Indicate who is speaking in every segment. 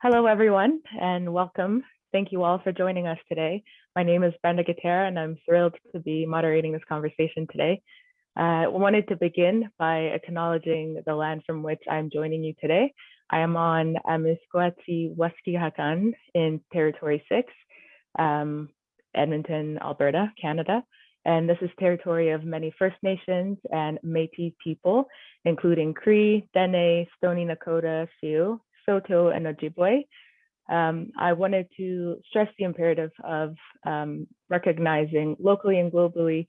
Speaker 1: Hello, everyone, and welcome. Thank you all for joining us today. My name is Brenda Gutierrez, and I'm thrilled to be moderating this conversation today. Uh, I wanted to begin by acknowledging the land from which I'm joining you today. I am on Amiskwaciy Waskahikan in Territory 6, um, Edmonton, Alberta, Canada. And this is territory of many First Nations and Métis people, including Cree, Dene, Stoney Nakoda, Sioux, Saulteaux, and Ojibwe. Um, I wanted to stress the imperative of um, recognizing locally and globally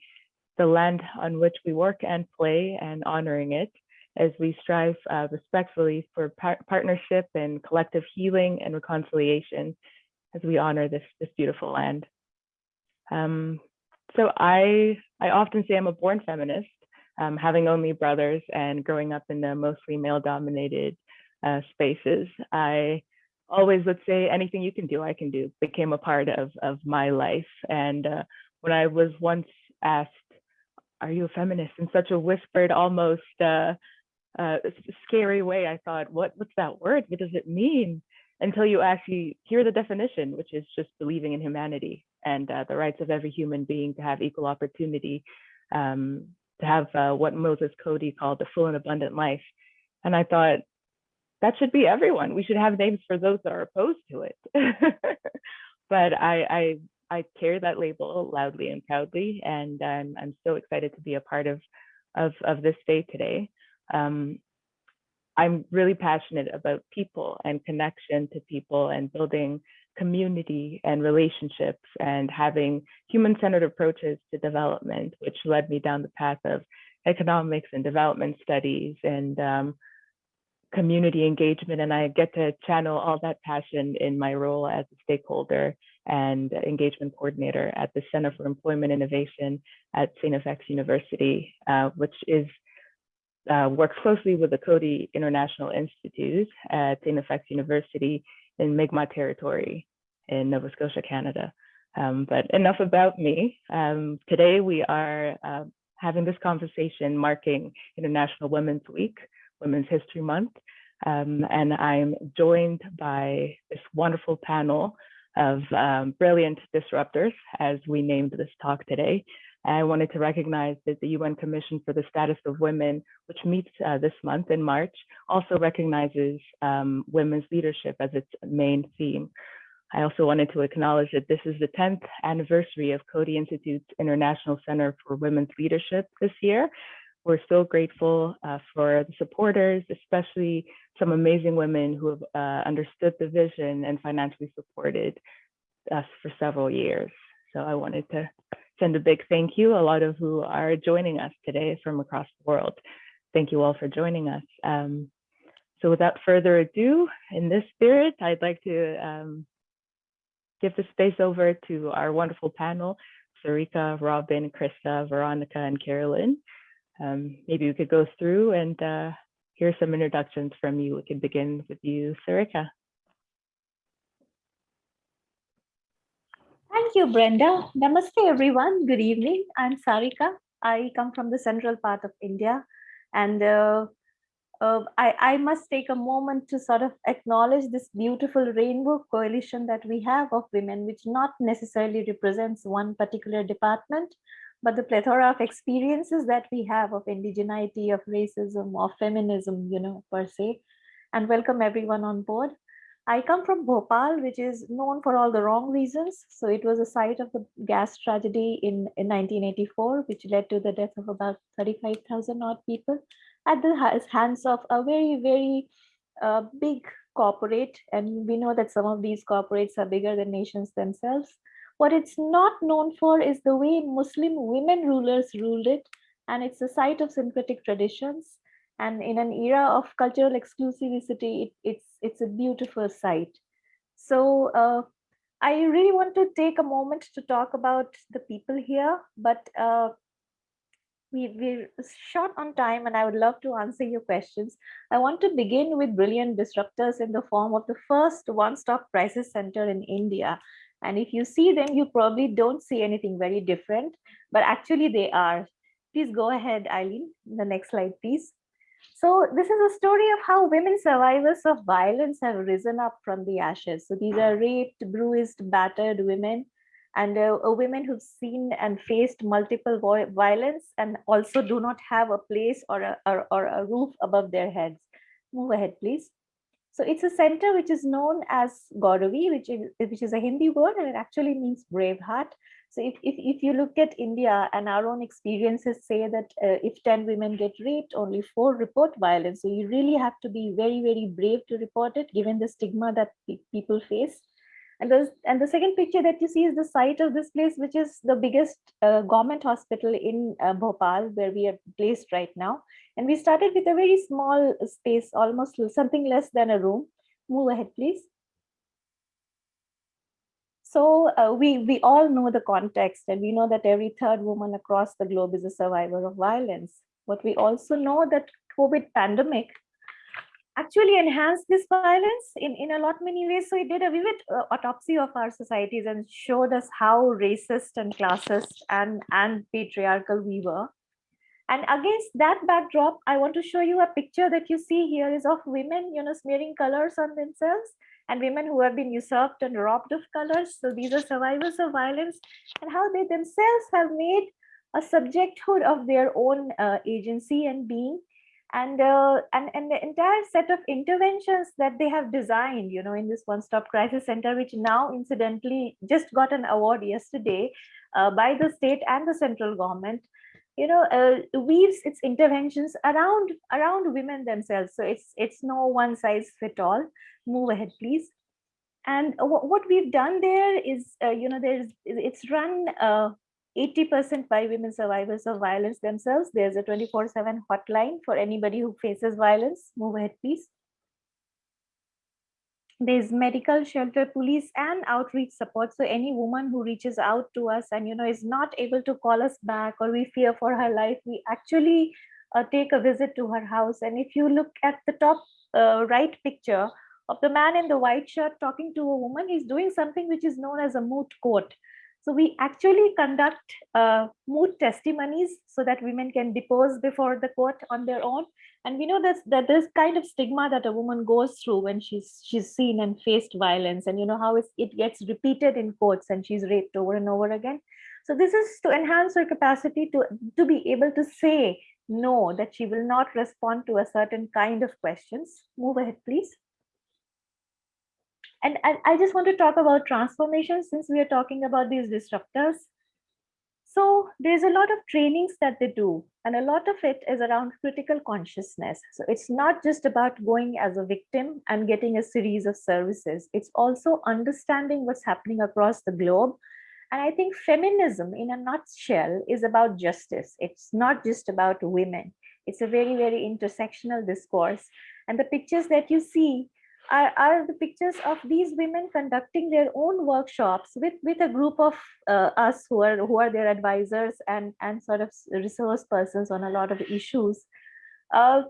Speaker 1: the land on which we work and play and honoring it as we strive uh, respectfully for par partnership and collective healing and reconciliation as we honor this, this beautiful land. Um, so I, I often say I'm a born feminist, um, having only brothers and growing up in the mostly male dominated uh, spaces. I always would say anything you can do, I can do, became a part of, of my life. And uh, when I was once asked, are you a feminist in such a whispered, almost uh, uh, scary way, I thought, what, what's that word? What does it mean? Until you actually hear the definition, which is just believing in humanity and uh, the rights of every human being to have equal opportunity, um, to have uh, what Moses Coady called the full and abundant life. And I thought, that should be everyone. We should have names for those that are opposed to it. but I, I, I carry that label loudly and proudly, and I'm, I'm so excited to be a part of, of, of this day today. Um, I'm really passionate about people and connection to people and building community and relationships and having human-centered approaches to development, which led me down the path of economics and development studies and um, community engagement. And I get to channel all that passion in my role as a stakeholder and engagement coordinator at the Center for Employment Innovation at St. FX University, uh, which is uh, works closely with the Coady International Institute at St. FX University in Mi'kmaq territory in Nova Scotia, Canada. Um, but enough about me. Um, today we are uh, having this conversation marking International Women's Week, Women's History Month. Um, and I'm joined by this wonderful panel of um, brilliant disruptors as we named this talk today. I wanted to recognize that the UN Commission for the Status of Women, which meets uh, this month in March, also recognizes um, women's leadership as its main theme. I also wanted to acknowledge that this is the 10th anniversary of Coady Institute's International Center for Women's Leadership this year. We're so grateful uh, for the supporters, especially some amazing women who have uh, understood the vision and financially supported us for several years. So I wanted to send a big thank you, a lot of who are joining us today from across the world. Thank you all for joining us. Um, so without further ado, in this spirit, I'd like to um, give the space over to our wonderful panel, Sarika, Robin, Krista, Veronica, and Carolyn. Um, maybe we could go through and uh, hear some introductions from you. We can begin with you, Sarika.
Speaker 2: Thank you, Brenda. Namaste, everyone. Good evening. I'm Sarika. I come from the central part of India. And uh, uh, I, I must take a moment to sort of acknowledge this beautiful rainbow coalition that we have of women, which not necessarily represents one particular department, but the plethora of experiences that we have of indigeneity, of racism, of feminism, you know, per se, and welcome everyone on board. I come from Bhopal, which is known for all the wrong reasons. So it was a site of the gas tragedy in, in 1984, which led to the death of about 35,000 odd people at the hands of a very, very uh, big corporate. And we know that some of these corporates are bigger than nations themselves. What it's not known for is the way Muslim women rulers ruled it, and it's a site of syncretic traditions. And in an era of cultural exclusivity, it, it's, it's a beautiful site. So uh, I really want to take a moment to talk about the people here, but uh, we, we're short on time and I would love to answer your questions. I want to begin with brilliant disruptors in the form of the first one-stop crisis center in India. And if you see them, you probably don't see anything very different, but actually they are. Please go ahead, Eileen. The next slide, please. So this is a story of how women survivors of violence have risen up from the ashes. So these are raped, bruised, battered women and uh, women who've seen and faced multiple violence and also do not have a place or a, or, or a roof above their heads. Move ahead, please. So it's a center which is known as Gauravi, which is, which is a Hindi word and it actually means brave heart. So if, if, if you look at India and our own experiences say that uh, if 10 women get raped, only four report violence. So you really have to be very, very brave to report it, given the stigma that pe people face. And, the and the second picture that you see is the site of this place, which is the biggest uh, government hospital in uh, Bhopal, where we are placed right now. And we started with a very small space, almost something less than a room. Move ahead, please. So uh, we, we all know the context and we know that every third woman across the globe is a survivor of violence. But we also know that COVID pandemic actually enhanced this violence in, in a lot many ways. So it did a vivid uh, autopsy of our societies and showed us how racist and classist and, and patriarchal we were. And against that backdrop, I want to show you a picture that you see here is of women, you know, smearing colors on themselves and women who have been usurped and robbed of colors. So these are survivors of violence and how they themselves have made a subjecthood of their own uh, agency and being and, uh, and and the entire set of interventions that they have designed you know in this one stop crisis center which now incidentally just got an award yesterday uh, by the state and the central government you know uh, weaves its interventions around around women themselves. So it's it's no one size fit all. Move ahead please. And what we've done there is uh, you know there's it's run 80% uh, by women survivors of violence themselves. There's a 24 7 hotline for anybody who faces violence. Move ahead please. There's medical shelter police and outreach support. So any woman who reaches out to us and you know is not able to call us back or we fear for her life we actually uh, take a visit to her house. And if you look at the top uh, right picture of the man in the white shirt talking to a woman he's doing something which is known as a moot court so we actually conduct uh, moot testimonies so that women can depose before the court on their own. And we know that, that there's kind of stigma that a woman goes through when she's she's seen and faced violence and you know how it gets repeated in courts and she's raped over and over again. So this is to enhance her capacity to, to be able to say no, that she will not respond to a certain kind of questions. Move ahead, please. And, and I just want to talk about transformation since we are talking about these disruptors. So there's a lot of trainings that they do, and a lot of it is around critical consciousness. So it's not just about going as a victim and getting a series of services. It's also understanding what's happening across the globe. And I think feminism in a nutshell is about justice. It's not just about women. It's a very, very intersectional discourse. And the pictures that you see are, are the pictures of these women conducting their own workshops with with a group of uh, us who are who are their advisors and and sort of resource persons on a lot of issues uh,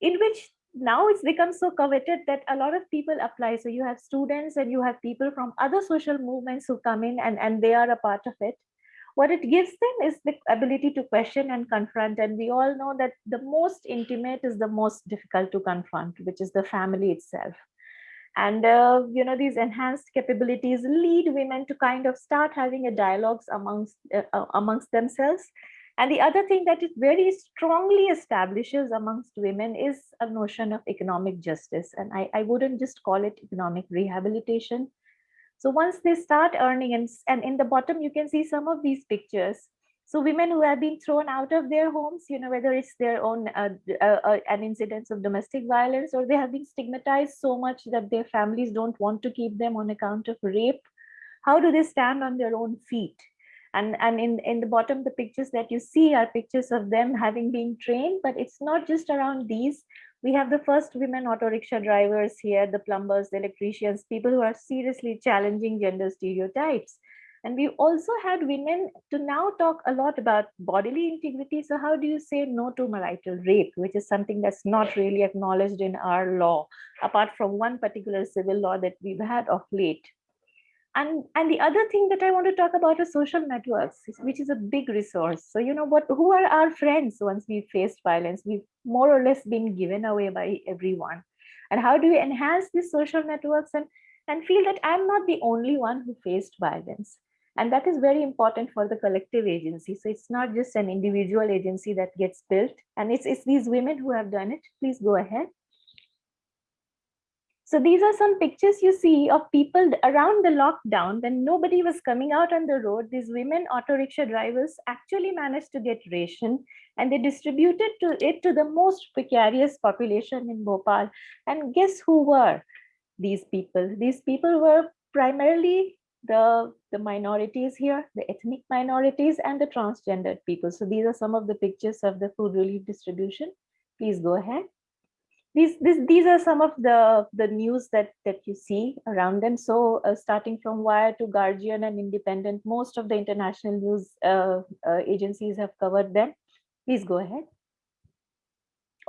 Speaker 2: in which now it's become so coveted that a lot of people apply. So you have students and you have people from other social movements who come in and and they are a part of it. What it gives them is the ability to question and confront and we all know that the most intimate is the most difficult to confront which is the family itself and uh, you know these enhanced capabilities lead women to kind of start having a dialogues amongst uh, uh, amongst themselves. And the other thing that it very strongly establishes amongst women is a notion of economic justice. And i, I wouldn't just call it economic rehabilitation. So once they start earning and, and in the bottom you can see some of these pictures so women who have been thrown out of their homes, you know, whether it's their own uh, uh, uh, an incidence of domestic violence or they have been stigmatized so much that their families don't want to keep them on account of rape, how do they stand on their own feet? And, and in, in the bottom, the pictures that you see are pictures of them having been trained, but it's not just around these. We have the first women auto rickshaw drivers here, the plumbers, the electricians, people who are seriously challenging gender stereotypes and we also had women to now talk a lot about bodily integrity. So how do you say no to marital rape, which is something that's not really acknowledged in our law, apart from one particular civil law that we've had of late. And, and the other thing that I want to talk about is social networks, which is a big resource. So, you know, what who are our friends once we faced violence? We've more or less been given away by everyone. And how do we enhance these social networks and, and feel that I'm not the only one who faced violence? And that is very important for the collective agency. So it's not just an individual agency that gets built. And it's, it's these women who have done it. Please go ahead. So these are some pictures you see of people around the lockdown when nobody was coming out on the road. These women auto rickshaw drivers actually managed to get ration and they distributed to it to the most precarious population in Bhopal. And guess who were these people? These people were primarily the, the minorities here, the ethnic minorities and the transgendered people. So these are some of the pictures of the food relief distribution. Please go ahead these, these, these are some of the, the news that, that you see around them. So uh, starting from Wire to Guardian and Independent, most of the international news uh, uh, agencies have covered them. Please go ahead.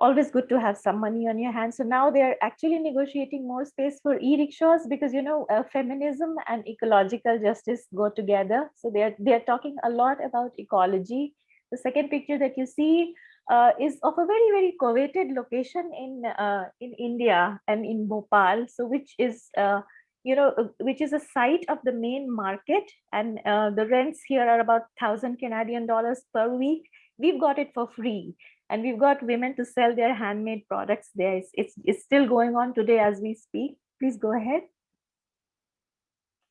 Speaker 2: Always good to have some money on your hands. So now they're actually negotiating more space for e-rickshaws because, you know, uh, feminism and ecological justice go together. So they're, they're talking a lot about ecology. The second picture that you see uh, is of a very, very coveted location in uh, in India and in Bhopal. So which is, uh, you know, uh, which is a site of the main market. And uh, the rents here are about 1000 Canadian dollars per week. We've got it for free. And we've got women to sell their handmade products there. It's, it's, it's still going on today as we speak. Please go ahead.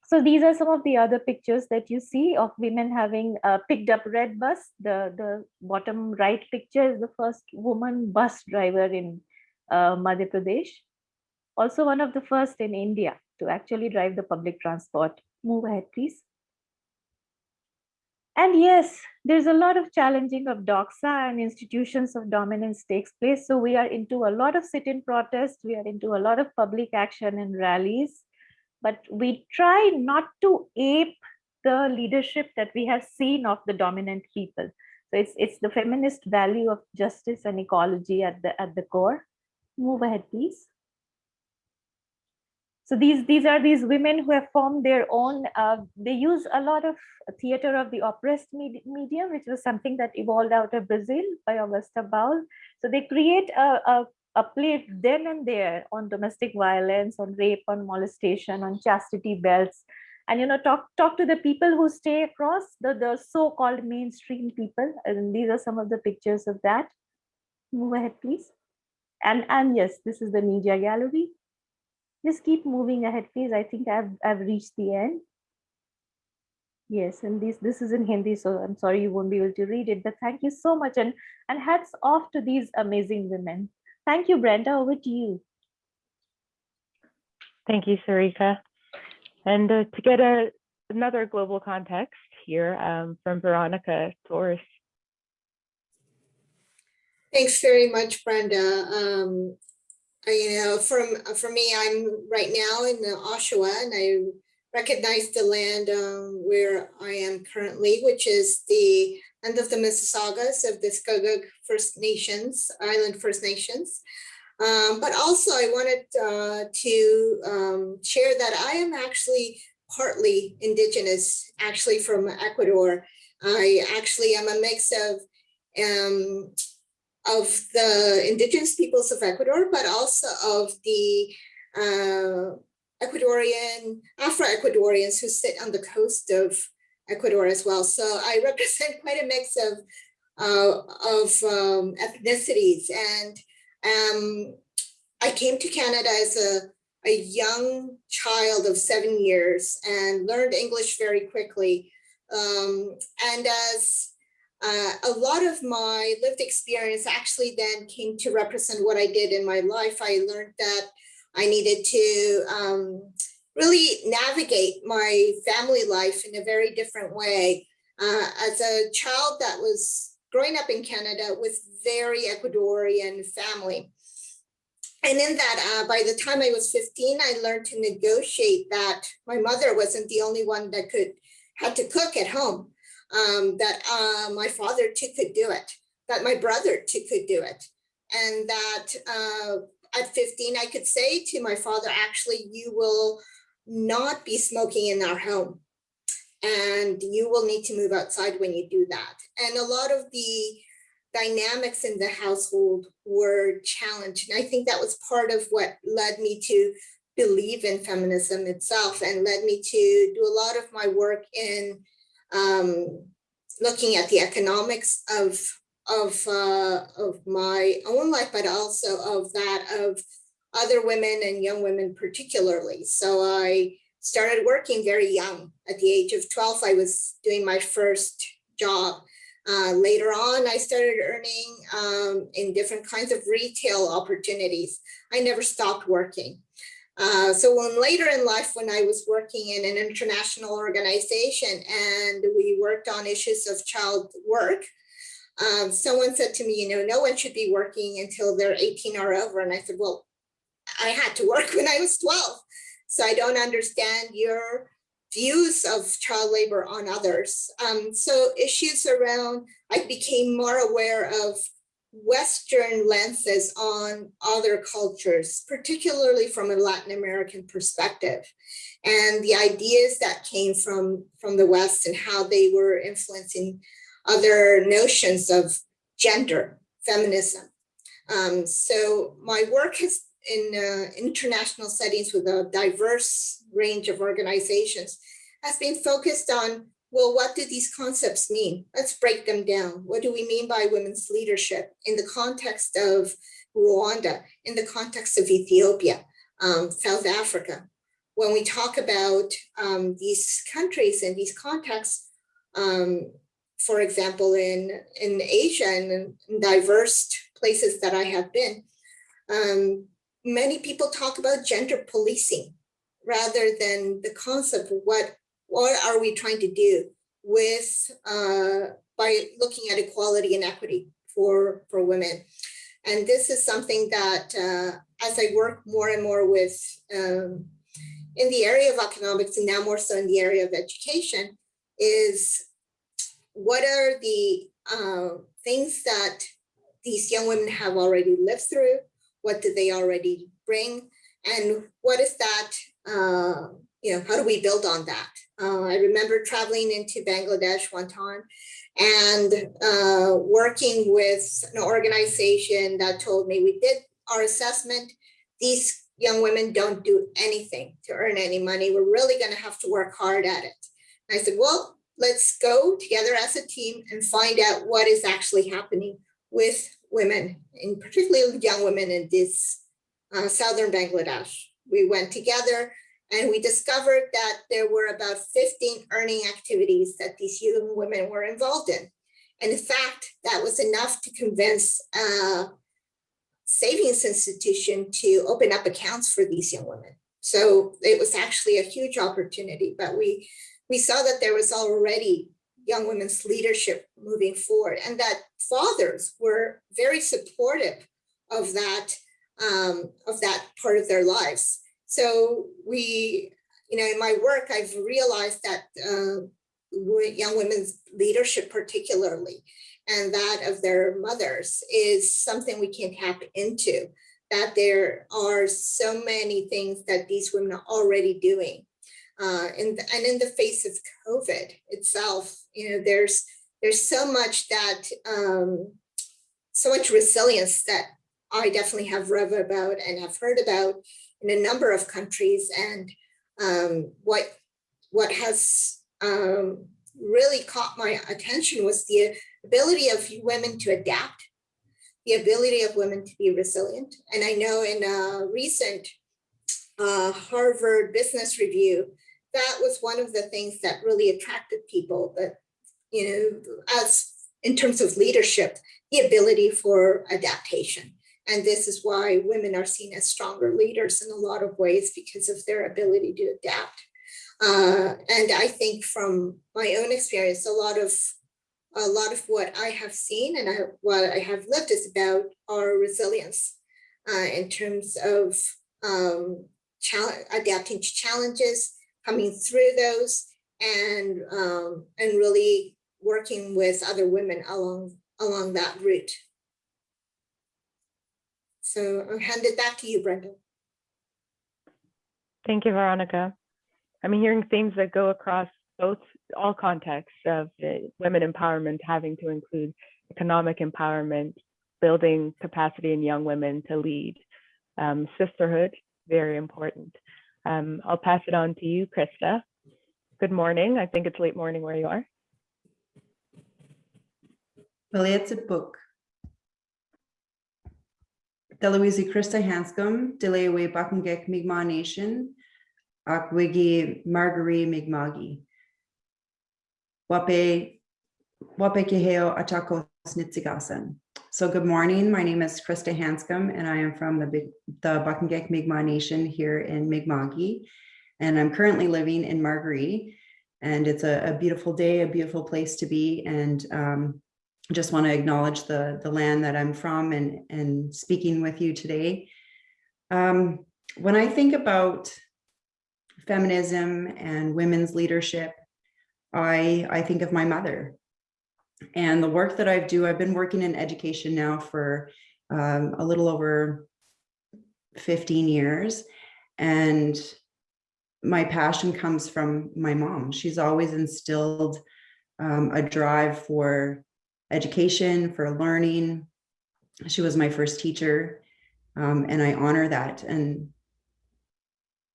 Speaker 2: So these are some of the other pictures that you see of women having uh, picked up red bus. The, the bottom right picture is the first woman bus driver in uh, Madhya Pradesh. Also one of the first in India to actually drive the public transport. Move ahead, please. And yes, there's a lot of challenging of doxa and institutions of dominance takes place. So we are into a lot of sit-in protests. We are into a lot of public action and rallies but we try not to ape the leadership that we have seen of the dominant people. So it's it's the feminist value of justice and ecology at the at the core. Move ahead, please. So these these are these women who have formed their own. Uh, they use a lot of theater of the oppressed med medium, which was something that evolved out of Brazil by Augusto Boal. So they create a, a a play then and there on domestic violence, on rape, on molestation, on chastity belts, and you know talk talk to the people who stay across the the so-called mainstream people. And these are some of the pictures of that. Move ahead, please. And and yes, this is the media gallery. Just keep moving ahead, please. I think I've I've reached the end. Yes, and this this is in Hindi, so I'm sorry you won't be able to read it, but thank you so much. And and hats off to these amazing women. Thank you, Brenda. Over to you.
Speaker 1: Thank you, Sarika. And uh, to get a, another global context here um, from Veronica Torres.
Speaker 3: Thanks very much, Brenda. Um, you know, from for me, I'm right now in the Oshawa, and I recognize the land um, where I am currently, which is the and of the Mississaugas of the Scugog First Nations, Island First Nations. Um, but also I wanted uh, to um, share that I am actually partly indigenous, actually from Ecuador. I actually am a mix of um, of the indigenous peoples of Ecuador, but also of the uh, Ecuadorian, Afro-Ecuadorians who sit on the coast of Ecuador as well. So I represent quite a mix of uh, of um, ethnicities, and um, I came to Canada as a, a young child of seven years and learned English very quickly. Um, and as uh, a lot of my lived experience actually then came to represent what I did in my life. I learned that I needed to um, really navigate my family life in a very different way. Uh, as a child that was growing up in Canada with very Ecuadorian family. And in that, uh, by the time I was 15, I learned to negotiate that my mother wasn't the only one that could had to cook at home, um, that uh, my father too could do it, that my brother too could do it. And that uh, at 15, I could say to my father, actually, you will not be smoking in our home. And you will need to move outside when you do that. And a lot of the dynamics in the household were challenged. And I think that was part of what led me to believe in feminism itself and led me to do a lot of my work in um, looking at the economics of of uh, of my own life, but also of that of other women and young women particularly. So I started working very young. At the age of 12, I was doing my first job. Uh, later on, I started earning um, in different kinds of retail opportunities. I never stopped working. Uh, so when later in life, when I was working in an international organization and we worked on issues of child work, um, someone said to me, you know, no one should be working until they're 18 or over. And I said, well, I had to work when I was 12. So I don't understand your views of child labor on others. Um, so issues around, I became more aware of Western lenses on other cultures, particularly from a Latin American perspective, and the ideas that came from, from the West and how they were influencing other notions of gender, feminism. Um, so my work has in uh, international settings with a diverse range of organizations has been focused on well, what do these concepts mean? Let's break them down. What do we mean by women's leadership in the context of Rwanda, in the context of Ethiopia, um, South Africa? When we talk about um, these countries and these contexts, um, for example, in, in Asia and in diverse places that I have been, um, many people talk about gender policing rather than the concept of what what are we trying to do with uh, by looking at equality and equity for for women? And this is something that uh, as I work more and more with um, in the area of economics and now more so in the area of education is what are the uh, things that these young women have already lived through? What do they already bring? And what is that uh, you know how do we build on that uh, I remember traveling into Bangladesh one time and uh, working with an organization that told me we did our assessment. These young women don't do anything to earn any money. We're really going to have to work hard at it. And I said, well, let's go together as a team and find out what is actually happening with women, and particularly young women in this uh, southern Bangladesh. We went together and we discovered that there were about 15 earning activities that these young women were involved in. And in fact, that was enough to convince a savings institution to open up accounts for these young women. So it was actually a huge opportunity, but we, we saw that there was already young women's leadership moving forward and that fathers were very supportive of that, um, of that part of their lives. So we, you know, in my work, I've realized that uh, young women's leadership particularly, and that of their mothers is something we can tap into, that there are so many things that these women are already doing. Uh, and, and in the face of COVID itself, you know, there's there's so much that, um, so much resilience that I definitely have read about and have heard about in a number of countries. And um, what, what has um, really caught my attention was the ability of women to adapt, the ability of women to be resilient. And I know in a recent uh, Harvard Business Review, that was one of the things that really attracted people that, you know, as in terms of leadership, the ability for adaptation. And this is why women are seen as stronger leaders in a lot of ways because of their ability to adapt. Uh, and I think from my own experience, a lot of a lot of what I have seen and I, what I have lived is about our resilience uh, in terms of um, adapting to challenges, coming through those, and um, and really working with other women along along that route. So I'll hand it back to you, Brenda.
Speaker 1: Thank you, Veronica. I'm hearing themes that go across both all contexts of women empowerment having to include economic empowerment, building capacity in young women to lead, um, sisterhood, very important. Um, I'll pass it on to you, Krista. Good morning. I think it's late morning where you are.
Speaker 4: Belietse book. Deloise Krista Hanscom, Delewe Paqtnkek Mi'kmaq Nation, Akwigi Marguerite Mi'kmaqi. Wape, Wape Keheo Atako Snitsigasan. So good morning, my name is Krista Hanscom and I am from the the Paqtnkek Mi'kmaq Nation here in Mi'kmaqi. And I'm currently living in Marguerite. And it's a, a beautiful day, a beautiful place to be. And um, just want to acknowledge the, the land that I'm from and, and speaking with you today. Um, when I think about feminism and women's leadership, I, I think of my mother. And the work that I do, I've been working in education now for um, a little over 15 years. And my passion comes from my mom. She's always instilled um, a drive for education, for learning. She was my first teacher, um, and I honor that. And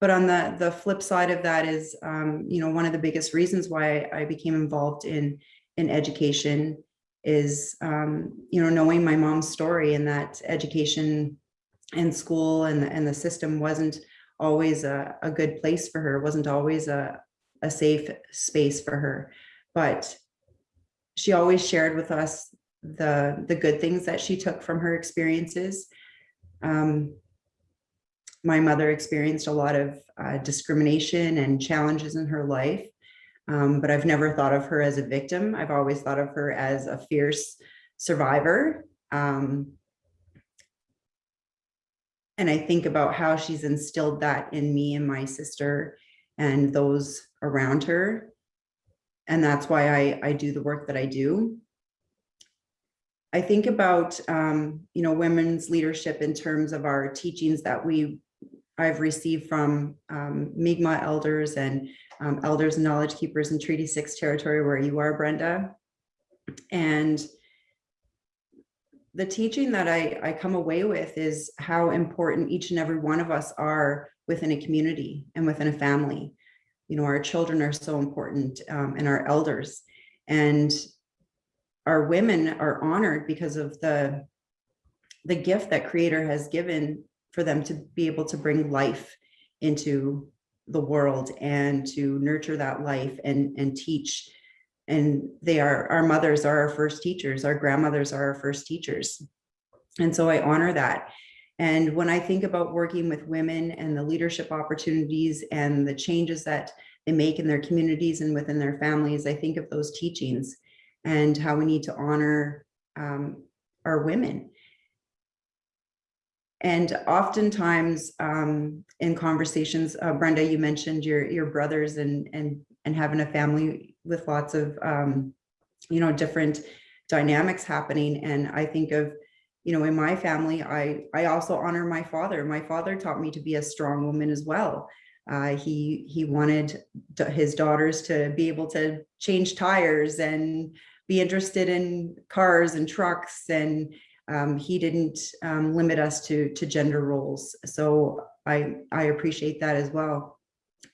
Speaker 4: but on the the flip side of that is, um, you know, one of the biggest reasons why I became involved in in education is, um, you know, knowing my mom's story and that education and school and and the system wasn't always a, a good place for her, wasn't always a a safe space for her, but she always shared with us the the good things that she took from her experiences. Um, my mother experienced a lot of uh, discrimination and challenges in her life, um, but I've never thought of her as a victim. I've always thought of her as a fierce survivor. Um, and I think about how she's instilled that in me and my sister and those around her and that's why I, I do the work that I do. I think about, um, you know, women's leadership in terms of our teachings that we, I've received from um, Mi'kmaq elders and um, elders and knowledge keepers in Treaty Six territory where you are, Brenda. And the teaching that I, I come away with is how important each and every one of us are within a community and within a family you know, our children are so important um, and our elders. And our women are honored because of the the gift that creator has given for them to be able to bring life into the world and to nurture that life and and teach. And they are our mothers are our first teachers. Our grandmothers are our first teachers. And so i honor that and when I think about working with women and the leadership opportunities and the changes that they make in their communities and within their families, I think of those teachings and how we need to honor um, our women. And oftentimes um, in conversations, uh, Brenda, you mentioned your your brothers and and and having a family with lots of um, you know different dynamics happening. And I think of you know, in my family, I, I also honor my father. My father taught me to be a strong woman as well. Uh, he, he wanted his daughters to be able to change tires and be interested in cars and trucks. And um, he didn't um, limit us to, to gender roles. So I, I appreciate that as well.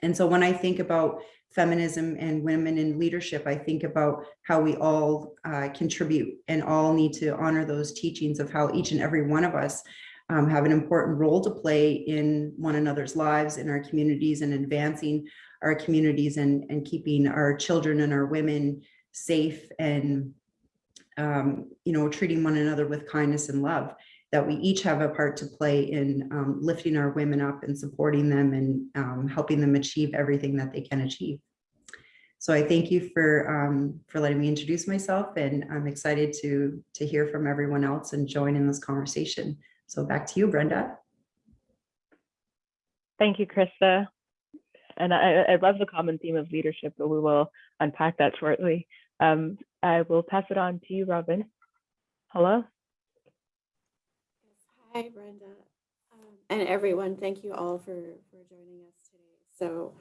Speaker 4: And so when I think about feminism and women in leadership, I think about how we all uh, contribute and all need to honor those teachings of how each and every one of us um, have an important role to play in one another's lives, in our communities and advancing our communities and, and keeping our children and our women safe and, um, you know, treating one another with kindness and love that we each have a part to play in um, lifting our women up and supporting them and um, helping them achieve everything that they can achieve. So I thank you for um, for letting me introduce myself and I'm excited to to hear from everyone else and join in this conversation. So back to you, Brenda.
Speaker 1: Thank you, Krista. And I, I love the common theme of leadership, but we will unpack that shortly. Um, I will pass it on to you, Robin. Hello.
Speaker 5: Hi, Brenda, um, and everyone. Thank you all for, for joining us today. So,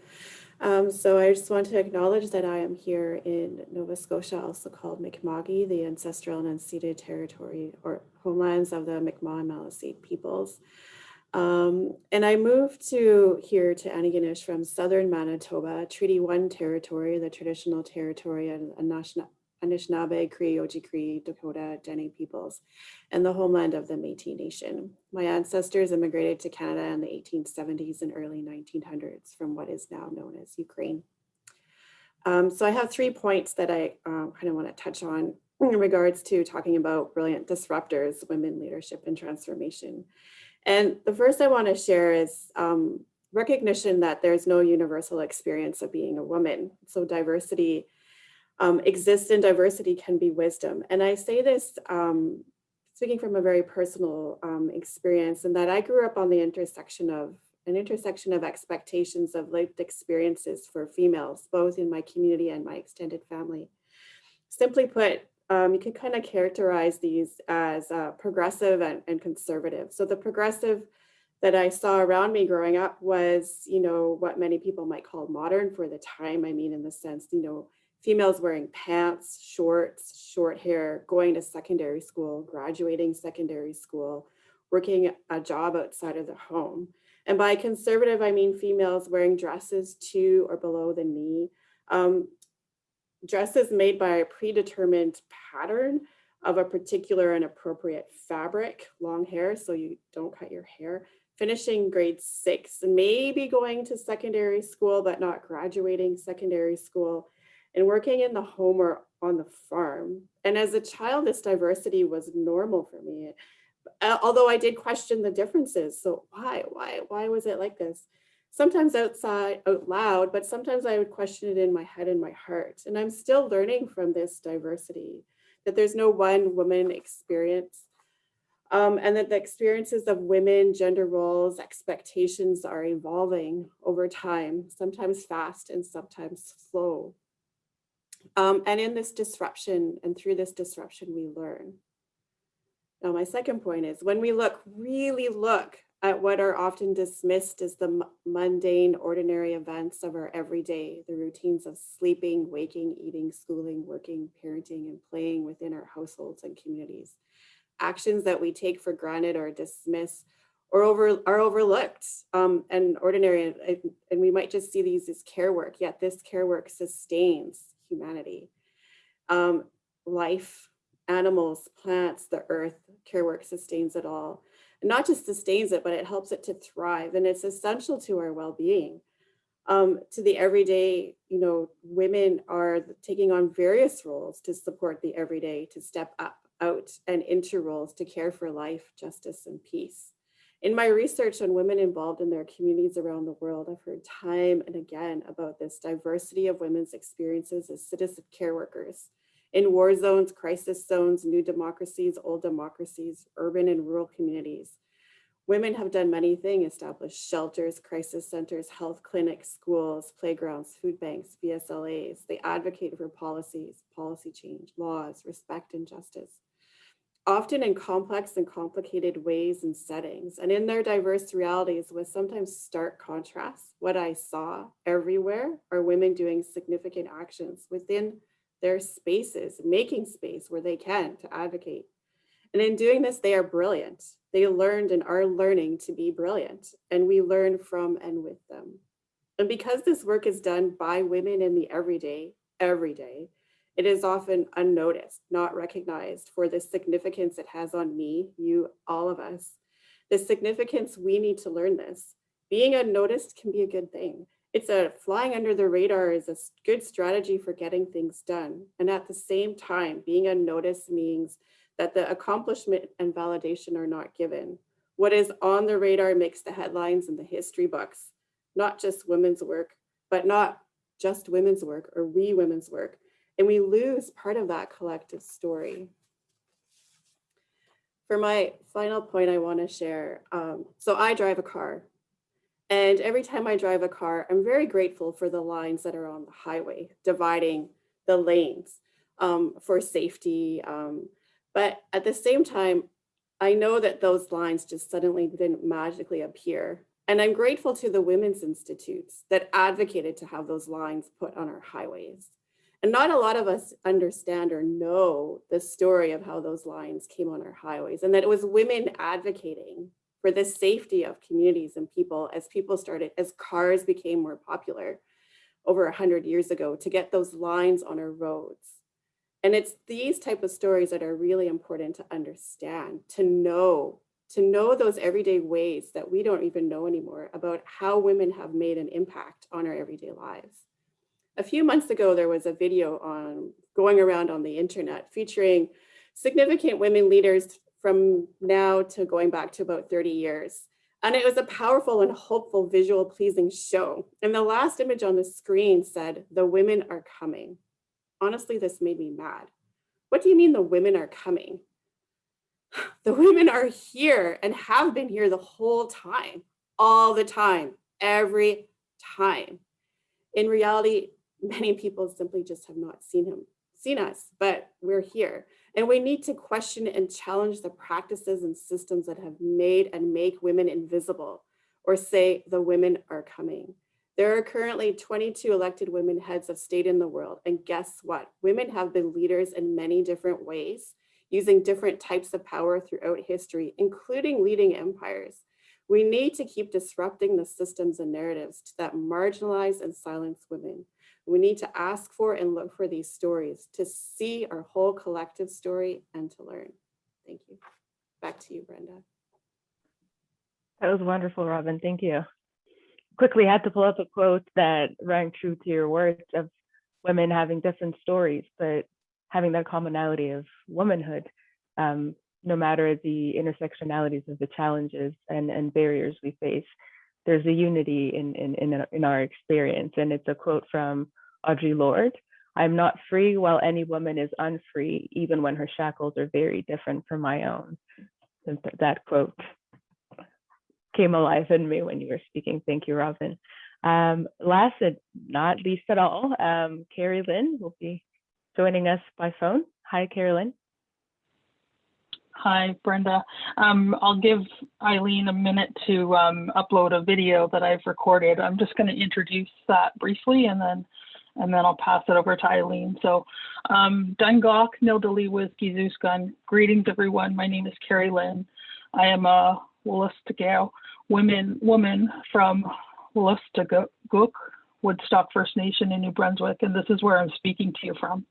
Speaker 5: um, so I just want to acknowledge that I am here in Nova Scotia, also called Mi'kma'ki, the ancestral and unceded territory or homelands of the Mi'kmaq and Maliseet peoples. Um, and I moved to here to Antigonish from southern Manitoba, Treaty 1 territory, the traditional territory and Anishna- Anishinaabe, Cree, Oji-Cree, Dakota, Dene peoples, and the homeland of the Métis Nation. My ancestors immigrated to Canada in the 1870s and early 1900s from what is now known as Ukraine. Um, so I have three points that I um, kind of want to touch on in regards to talking about brilliant disruptors, women leadership and transformation. And the first I want to share is um, recognition that there's no universal experience of being a woman. So diversity um, exists and diversity can be wisdom. And I say this um, speaking from a very personal um, experience and that I grew up on the intersection of an intersection of expectations of lived experiences for females, both in my community and my extended family. Simply put, um, you can kind of characterize these as uh, progressive and, and conservative. So the progressive that I saw around me growing up was, you know, what many people might call modern for the time. I mean, in the sense, you know, females wearing pants, shorts, short hair, going to secondary school, graduating secondary school, working a job outside of the home. And by conservative, I mean females wearing dresses to or below the knee, um, dresses made by a predetermined pattern of a particular and appropriate fabric, long hair, so you don't cut your hair, finishing grade six, and maybe going to secondary school, but not graduating secondary school, and working in the home or on the farm. And as a child, this diversity was normal for me, uh, although I did question the differences. So why, why, why was it like this? sometimes outside out loud, but sometimes I would question it in my head and my heart. And I'm still learning from this diversity, that there's no one woman experience. Um, and that the experiences of women, gender roles, expectations are evolving over time, sometimes fast and sometimes slow. Um, and in this disruption and through this disruption, we learn. Now, my second point is when we look, really look at what are often dismissed as the mundane, ordinary events of our everyday, the routines of sleeping, waking, eating, schooling, working, parenting, and playing within our households and communities. Actions that we take for granted or dismiss or over are overlooked um, and ordinary, and, and we might just see these as care work, yet this care work sustains humanity. Um, life, animals, plants, the earth, care work sustains it all And not just sustains it, but it helps it to thrive. And it's essential to our well-being. Um, to the everyday, you know, women are taking on various roles to support the everyday, to step up, out and into roles to care for life, justice, and peace. In my research on women involved in their communities around the world, I've heard time and again about this diversity of women's experiences as citizen care workers, in war zones, crisis zones, new democracies, old democracies, urban and rural communities. Women have done many things, established shelters, crisis centers, health clinics, schools, playgrounds, food banks, VSLAs. They advocate for policies, policy change, laws, respect and justice. Often in complex and complicated ways and settings, and in their diverse realities with sometimes stark contrasts. What I saw everywhere are women doing significant actions within their spaces, making space where they can to advocate. And in doing this, they are brilliant. They learned and are learning to be brilliant, and we learn from and with them. And because this work is done by women in the everyday, every day, it is often unnoticed, not recognized for the significance it has on me, you, all of us. The significance we need to learn this. Being unnoticed can be a good thing it's a flying under the radar is a good strategy for getting things done. And at the same time, being unnoticed means that the accomplishment and validation are not given. What is on the radar makes the headlines and the history books, not just women's work, but not just women's work or we women's work. And we lose part of that collective story. For my final point I wanna share, um, so I drive a car and every time I drive a car, I'm very grateful for the lines that are on the highway, dividing the lanes um, for safety. Um, but at the same time, I know that those lines just suddenly didn't magically appear And I'm grateful to the women's institutes that advocated to have those lines put on our highways. And not a lot of us understand or know the story of how those lines came on our highways and that it was women advocating for the safety of communities and people as people started, as cars became more popular over 100 years ago to get those lines on our roads. And it's these type of stories that are really important to understand, to know, to know those everyday ways that we don't even know anymore about how women have made an impact on our everyday lives. A few months ago, there was a video on going around on the internet featuring significant women leaders from now to going back to about 30 years. And it was a powerful and hopeful visual pleasing show. And the last image on the screen said, the women are coming. Honestly, this made me mad. What do you mean the women are coming? The women are here and have been here the whole time, all the time, every time. In reality, many people simply just have not seen him, seen us, but we're here. And we need to question and challenge the practices and systems that have made and make women invisible or say the women are coming. There are currently 22 elected women heads of state in the world. And guess what? Women have been leaders in many different ways, using different types of power throughout history, including leading empires. We need to keep disrupting the systems and narratives that marginalize and silence women. We need to ask for and look for these stories to see our whole collective story and to learn. Thank you. Back to you, Brenda.
Speaker 1: That was wonderful, Robin. Thank you. Quickly had to pull up a quote that rang true to your words of women having different stories, but having that commonality of womanhood, um, no matter the intersectionalities of the challenges and, and barriers we face. There's a unity in, in, in, in our experience. And it's a quote from Audre Lorde. I'm not free while any woman is unfree, even when her shackles are very different from my own. And th- that quote came alive in me when you were speaking. Thank you, Robin. Um, last and not least at all, um, Carrie Lynn will be joining us by phone. Hi, Carrie Lynn.
Speaker 6: Hi, Brenda. Um, I'll give Eileen a minute to um, upload a video that I've recorded. I'm just going to introduce that briefly and then and then I'll pass it over to Eileen. So um, Dungok Nildali Wizgizuskan. Greetings everyone. My name is Carrie Lynn. I am a Wolastoqiyik women woman from Wolastoqiyik, Woodstock First Nation in New Brunswick, and this is where I'm speaking to you from.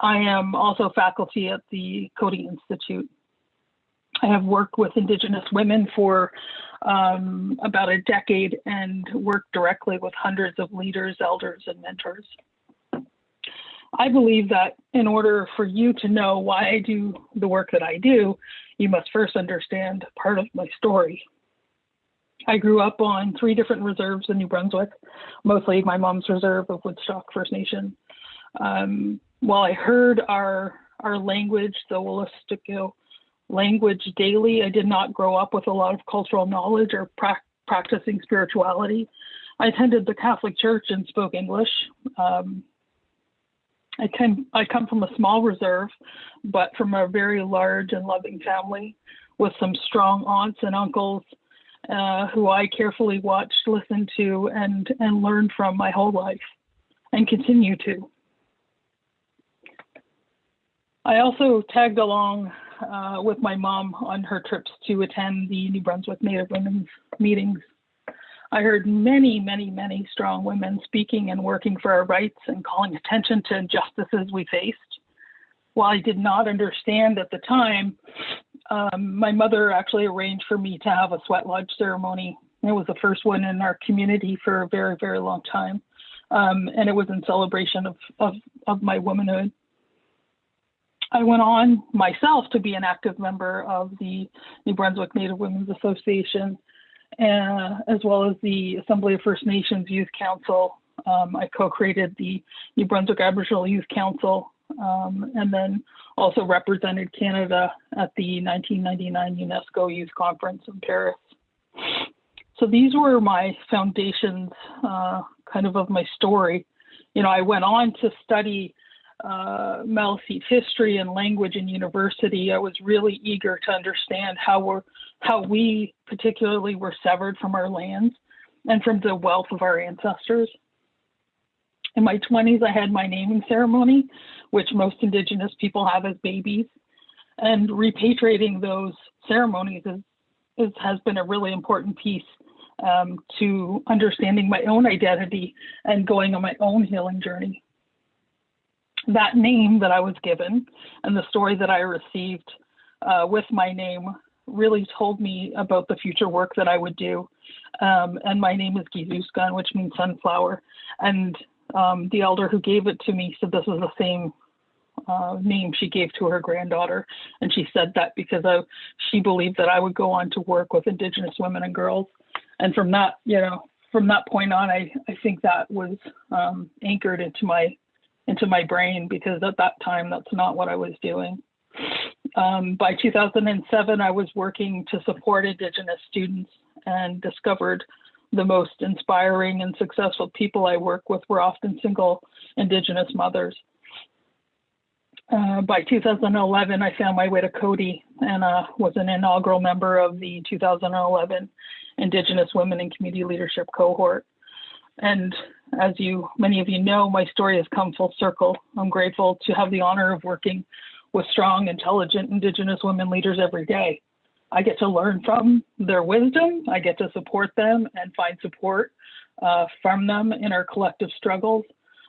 Speaker 6: I am also faculty at the Coady Institute I have worked with Indigenous women for um, about a decade and worked directly with hundreds of leaders, elders, and mentors. I believe that in order for you to know why I do the work that I do, you must first understand part of my story. I grew up on three different reserves in New Brunswick, mostly my mom's reserve of Woodstock First Nation. Um, while I heard our our language, the Wolastoqiyik language daily. I did not grow up with a lot of cultural knowledge or pra practicing spirituality. I attended the Catholic Church and spoke English. Um, I, can, I come from a small reserve, but from a very large and loving family with some strong aunts and uncles uh, who I carefully watched, listened to, and, and learned from my whole life and continue to. I also tagged along uh, with my mom on her trips to attend the New Brunswick Native Women's meetings. I heard many, many, many strong women speaking and working for our rights and calling attention to injustices we faced. While I did not understand at the time, um, my mother actually arranged for me to have a sweat lodge ceremony. It was the first one in our community for a very, very long time. Um, and it was in celebration of, of, of my womanhood. I went on myself to be an active member of the New Brunswick Native Women's Association, uh, as well as the Assembly of First Nations Youth Council. Um, I co-created the New Brunswick Aboriginal Youth Council, um, and then also represented Canada at the 1999 UNESCO Youth Conference in Paris. So these were my foundations, uh, kind of of my story. You know, I went on to study uh, Maliseet history and language in university, I was really eager to understand how we're how we particularly were severed from our lands and from the wealth of our ancestors. In my 20s, I had my naming ceremony, which most Indigenous people have as babies. And repatriating those ceremonies is, is, has been a really important piece um, to understanding my own identity and going on my own healing journey. That name that I was given and the story that I received uh, with my name really told me about the future work that I would do. Um, and my name is Gizuskan, which means sunflower. And um, the elder who gave it to me said this was the same uh, name she gave to her granddaughter. And she said that because I, she believed that I would go on to work with Indigenous women and girls. And from that, you know, from that point on, I, I think that was um, anchored into my into my brain because at that time that's not what I was doing. Um, by 2007, I was working to support Indigenous students and discovered the most inspiring and successful people I work with were often single Indigenous mothers. Uh, by 2011, I found my way to Coady and uh, was an inaugural member of the 2011 Indigenous Women in Community Leadership cohort. And as you, many of you know, my story has come full circle. I'm grateful to have the honor of working with strong, intelligent Indigenous women leaders every day. I get to learn from their wisdom. I get to support them and find support uh, from them in our collective struggles.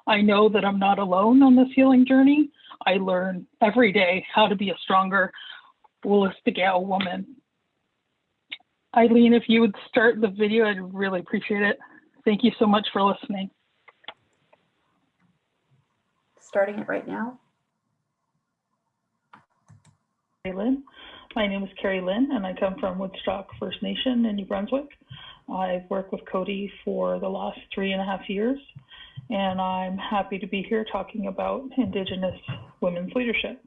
Speaker 6: I know that I'm not alone on this healing journey. I learn every day how to be a stronger Wolastoqiyik woman. Eileen, if you would start the video, I'd really appreciate it. Thank you so much for listening.
Speaker 7: Starting it right now.
Speaker 6: Carrie Lynn. My name is Carrie Lynn, and I come from Woodstock First Nation in New Brunswick. I've worked with Coady for the last three and a half years, and I'm happy to be here talking about Indigenous women's leadership.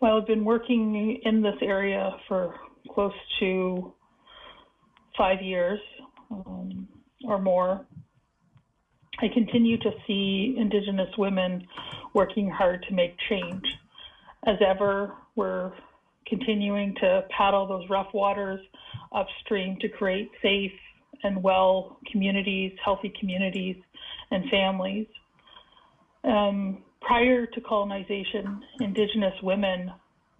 Speaker 6: Well, I've been working in this area for close to five years um, or more. I continue to see Indigenous women working hard to make change. As ever, we're continuing to paddle those rough waters upstream to create safe and well communities, healthy communities, and families. Um, prior to colonization, Indigenous women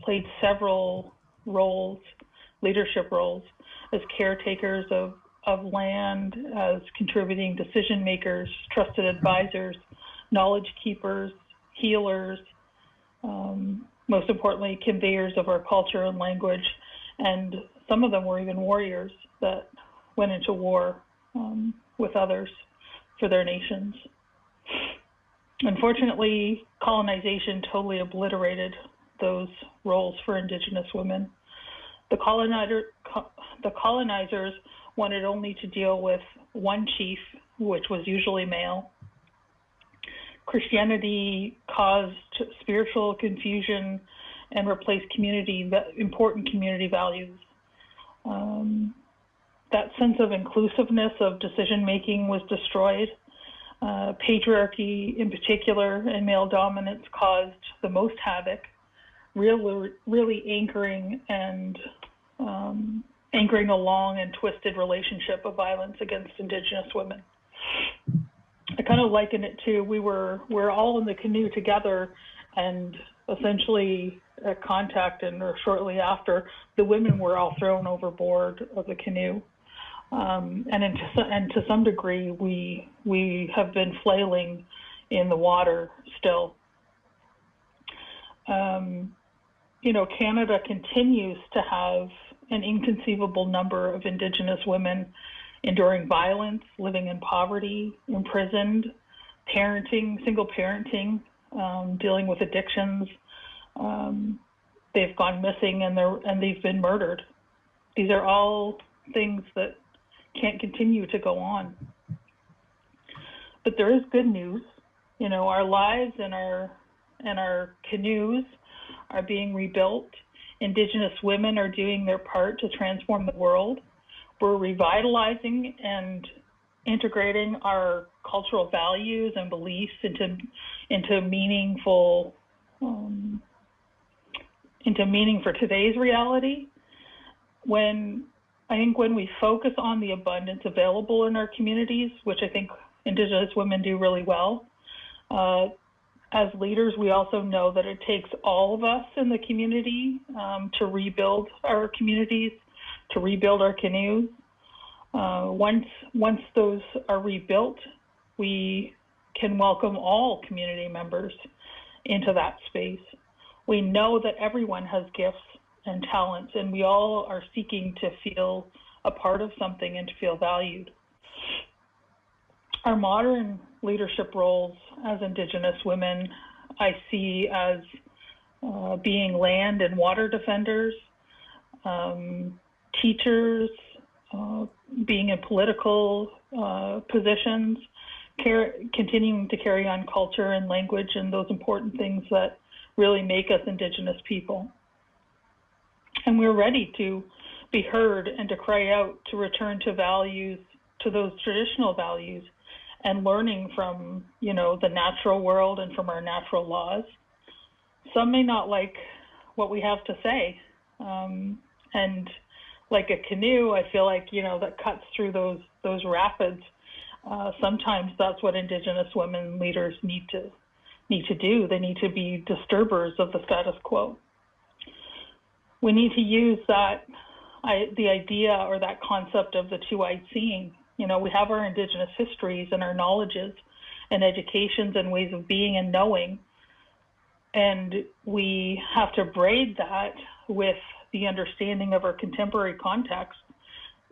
Speaker 6: played several roles, leadership roles, as caretakers of, of land, as contributing decision makers, trusted advisors, knowledge keepers, healers, um, most importantly, conveyors of our culture and language. And some of them were even warriors that went into war um, with others for their nations. Unfortunately, colonization totally obliterated those roles for Indigenous women. The, colonizer, co the colonizers wanted only to deal with one chief, which was usually male. Christianity caused spiritual confusion and replaced community important community values. Um, that sense of inclusiveness of decision making was destroyed. Uh, patriarchy, in particular, and male dominance caused the most havoc, really, really anchoring and um, anchoring a long and twisted relationship of violence against Indigenous women. I kind of liken it to we were we're all in the canoe together, and essentially at contact and or shortly after, the women were all thrown overboard of the canoe. Um, and, in, and to some degree, we we have been flailing in the water still. Um, you know, Canada continues to have an inconceivable number of Indigenous women enduring violence, living in poverty, imprisoned, parenting, single parenting, um, dealing with addictions. Um, they've gone missing and they're and they've been murdered. These are all things that can't continue to go on. But there is good news. You know, our lives and our and our canoes are being rebuilt. Indigenous women are doing their part to transform the world we're revitalizing and integrating our cultural values and beliefs into into meaningful um, into meaning for today's reality. when I think when we focus on the abundance available in our communities, which I think Indigenous women do really well, uh, as leaders, we also know that it takes all of us in the community um, to rebuild our communities, to rebuild our canoes. Uh, once once those are rebuilt, we can welcome all community members into that space. We know that everyone has gifts and talents, and we all are seeking to feel a part of something and to feel valued. Our modern leadership roles as Indigenous women, I see as uh, being land and water defenders, um, teachers, uh, being in political uh, positions, car- continuing to carry on culture and language and those important things that really make us Indigenous people. And we're ready to be heard and to cry out to return to values, to those traditional values, and learning from, you know, the natural world and from our natural laws. Some may not like what we have to say. Um, and like a canoe, I feel like, you know, that cuts through those those rapids. Uh, sometimes that's what Indigenous women leaders need to need to do. They need to be disturbers of the status quo. We need to use that, I, the idea or that concept of the two-eyed seeing. You know, we have our Indigenous histories and our knowledges and educations and ways of being and knowing, and we have to braid that with the understanding of our contemporary context,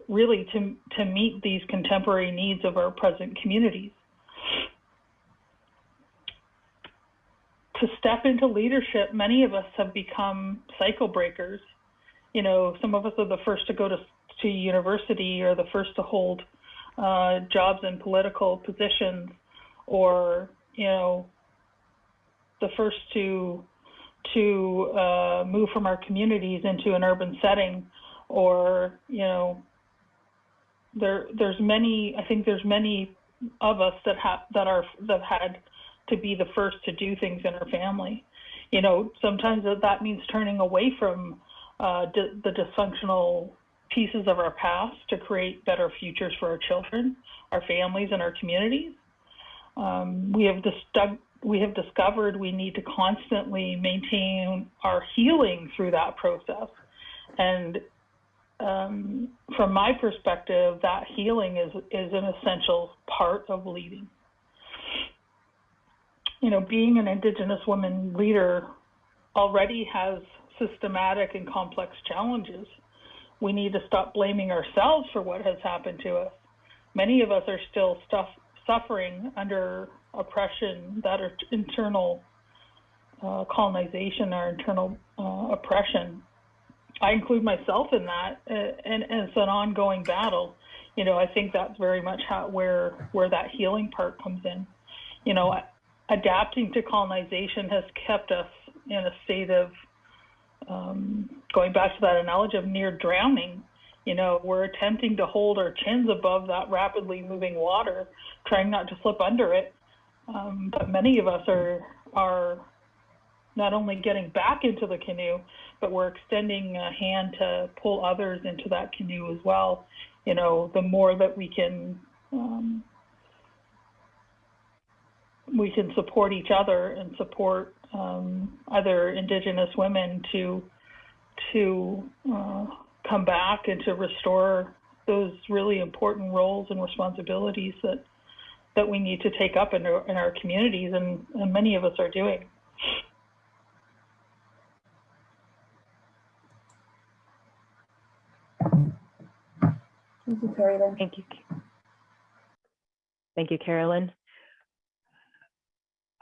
Speaker 6: really to to meet these contemporary needs of our present communities. to step into leadership, many of us have become cycle breakers. You know, some of us are the first to go to, to university or the first to hold uh, jobs in political positions or, you know, the first to to uh, move from our communities into an urban setting or, you know, there there's many I think there's many of us that have that are that had to be the first to do things in our family. You know, sometimes that means turning away from uh, the dysfunctional pieces of our past to create better futures for our children, our families, and our communities. Um, we have dis- we have discovered we need to constantly maintain our healing through that process, and um, from my perspective, that healing is is an essential part of leading you know, being an Indigenous woman leader already has systematic and complex challenges. We need to stop blaming ourselves for what has happened to us. Many of us are still stuff, suffering under oppression, that are internal uh, colonization, our internal uh, oppression. I include myself in that, uh, and, and it's an ongoing battle. You know, I think that's very much how where where that healing part comes in. You know, adapting to colonization has kept us in a state of um, going back to that analogy of near drowning. You know, we're attempting to hold our chins above that rapidly moving water, trying not to slip under it. Um, but many of us are are not only getting back into the canoe, but we're extending a hand to pull others into that canoe as well. You know, the more that we can um, we can support each other and support um, other Indigenous women to to uh, come back and to restore those really important roles and responsibilities that that we need to take up in our, in our communities, and, and many of us are doing.
Speaker 7: Thank you, Carolyn.
Speaker 1: Thank you. Thank you, Carolyn.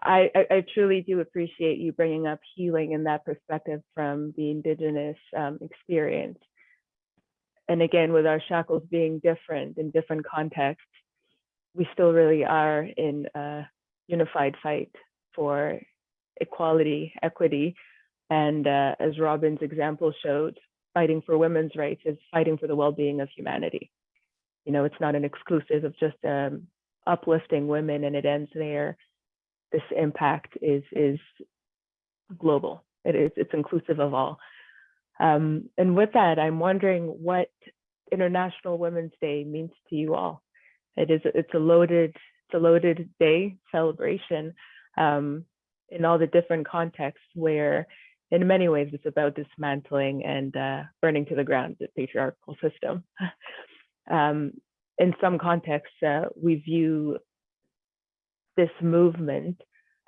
Speaker 1: I, I, truly do appreciate you bringing up healing in that perspective from the Indigenous um, experience. And again, with our shackles being different in different contexts, we still really are in a unified fight for equality, equity, and uh, as Robin's example showed, fighting for women's rights is fighting for the well-being of humanity. You know, it's not an exclusive of just um, uplifting women and it ends there this impact is is global. It is it's inclusive of all. Um, and with that, I'm wondering what International Women's Day means to you all. It is it's a loaded it's a loaded day celebration um, in all the different contexts where in many ways it's about dismantling and uh, burning to the ground the patriarchal system. um, in some contexts, uh, we view this movement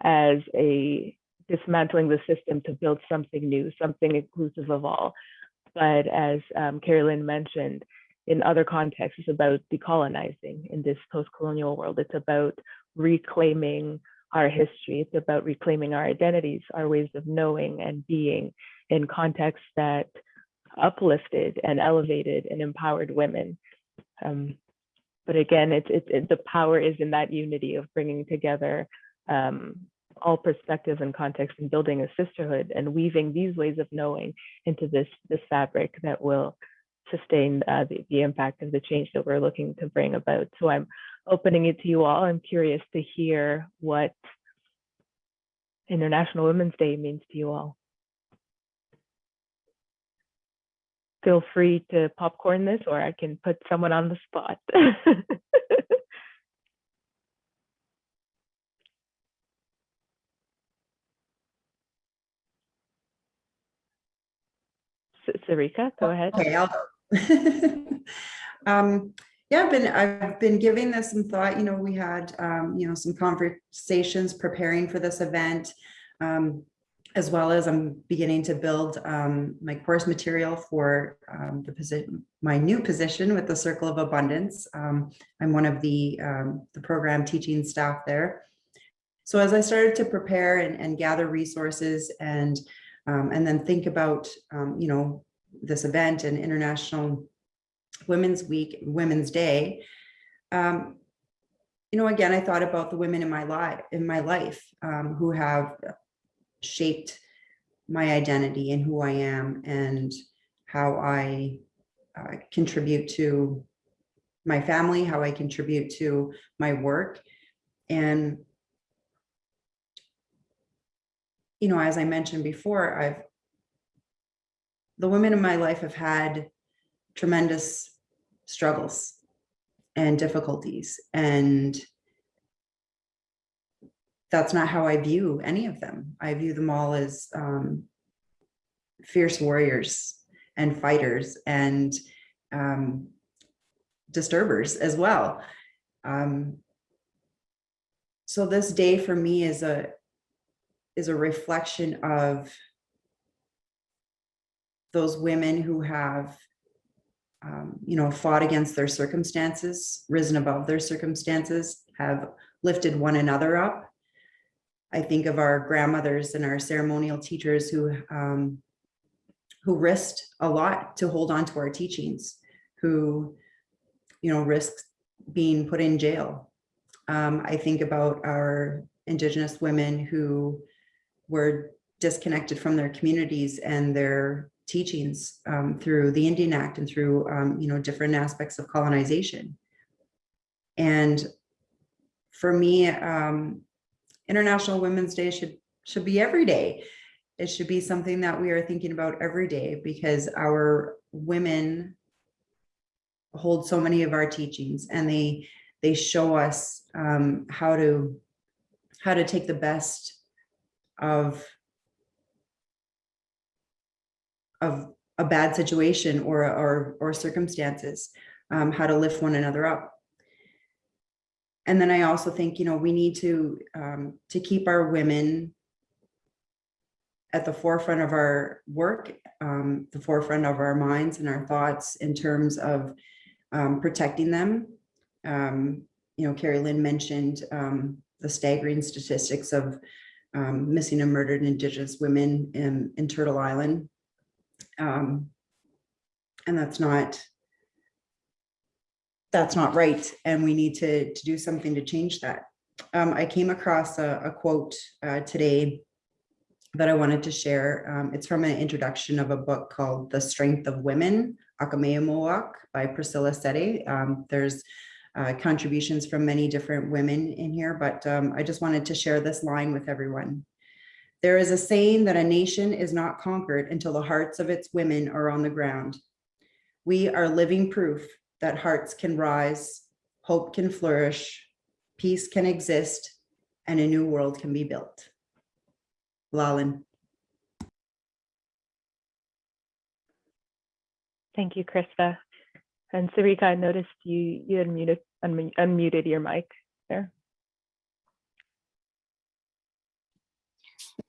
Speaker 1: as a dismantling the system to build something new, something inclusive of all. But as um, Carolyn mentioned, in other contexts, it's about decolonizing in this post-colonial world. It's about reclaiming our history. It's about reclaiming our identities, our ways of knowing and being in contexts that uplifted and elevated and empowered women. Um, but again, it's, it, the power is in that unity of bringing together um, all perspectives and contexts and building a sisterhood and weaving these ways of knowing into this this fabric that will sustain uh, the, the impact of the change that we're looking to bring about. So I'm opening it to you all. I'm curious to hear what International Women's Day means to you all. Feel free to popcorn this or I can put someone on the spot. Sarika, go ahead.
Speaker 4: Okay, I'll go. um, yeah, I've been I've been giving this some thought. You know, we had um, you know some conversations preparing for this event, um, as well as I'm beginning to build um, my course material for um, the position, my new position with the Circle of Abundance. Um, I'm one of the um, the program teaching staff there. So as I started to prepare and, and gather resources and um, and then think about, um, you know, this event and International Women's Week, Women's Day. You know, again, I thought about the women in my life, in my life, who have shaped my identity and who I am and how I uh, contribute to my family, how I contribute to my work. And you know, as I mentioned before, I've, the women in my life have had tremendous struggles and difficulties. And that's not how I view any of them. I view them all as um, fierce warriors and fighters and um, disturbers as well. Um, so this day for me is a is a reflection of those women who have, um, you know, fought against their circumstances, risen above their circumstances, have lifted one another up. I think of our grandmothers and our ceremonial teachers who um, who risked a lot to hold on to our teachings, who, you know, risked being put in jail. Um, I think about our Indigenous women who were disconnected from their communities and their teachings um, through the Indian Act and through, um, you know, different aspects of colonization. And for me, um, International Women's Day should should be every day. It should be something that we are thinking about every day because our women hold so many of our teachings and they they show us um, how to how to take the best of of a bad situation or or or circumstances, um, how to lift one another up. And then I also think, you know, we need to um, to keep our women at the forefront of our work, um, the forefront of our minds and our thoughts in terms of um, protecting them. Um, you know, Carrie Lynn mentioned um, the staggering statistics of um, missing and murdered Indigenous women in, in Turtle Island. And that's not, that's not right. And we need to, to do something to change that. Um, I came across a, a quote uh, today that I wanted to share. Um, it's from an introduction of a book called The Strength of Women, Ahkamêyimowak by Priscilla Settee. Um, there's uh, contributions from many different women in here, but um, I just wanted to share this line with everyone. There is a saying that a nation is not conquered until the hearts of its women are on the ground. We are living proof that hearts can rise, hope can flourish, peace can exist, and a new world can be built. Lalin.
Speaker 1: Thank you, Krista. And Sarika, I noticed you you had muted unmu- unmuted your mic there.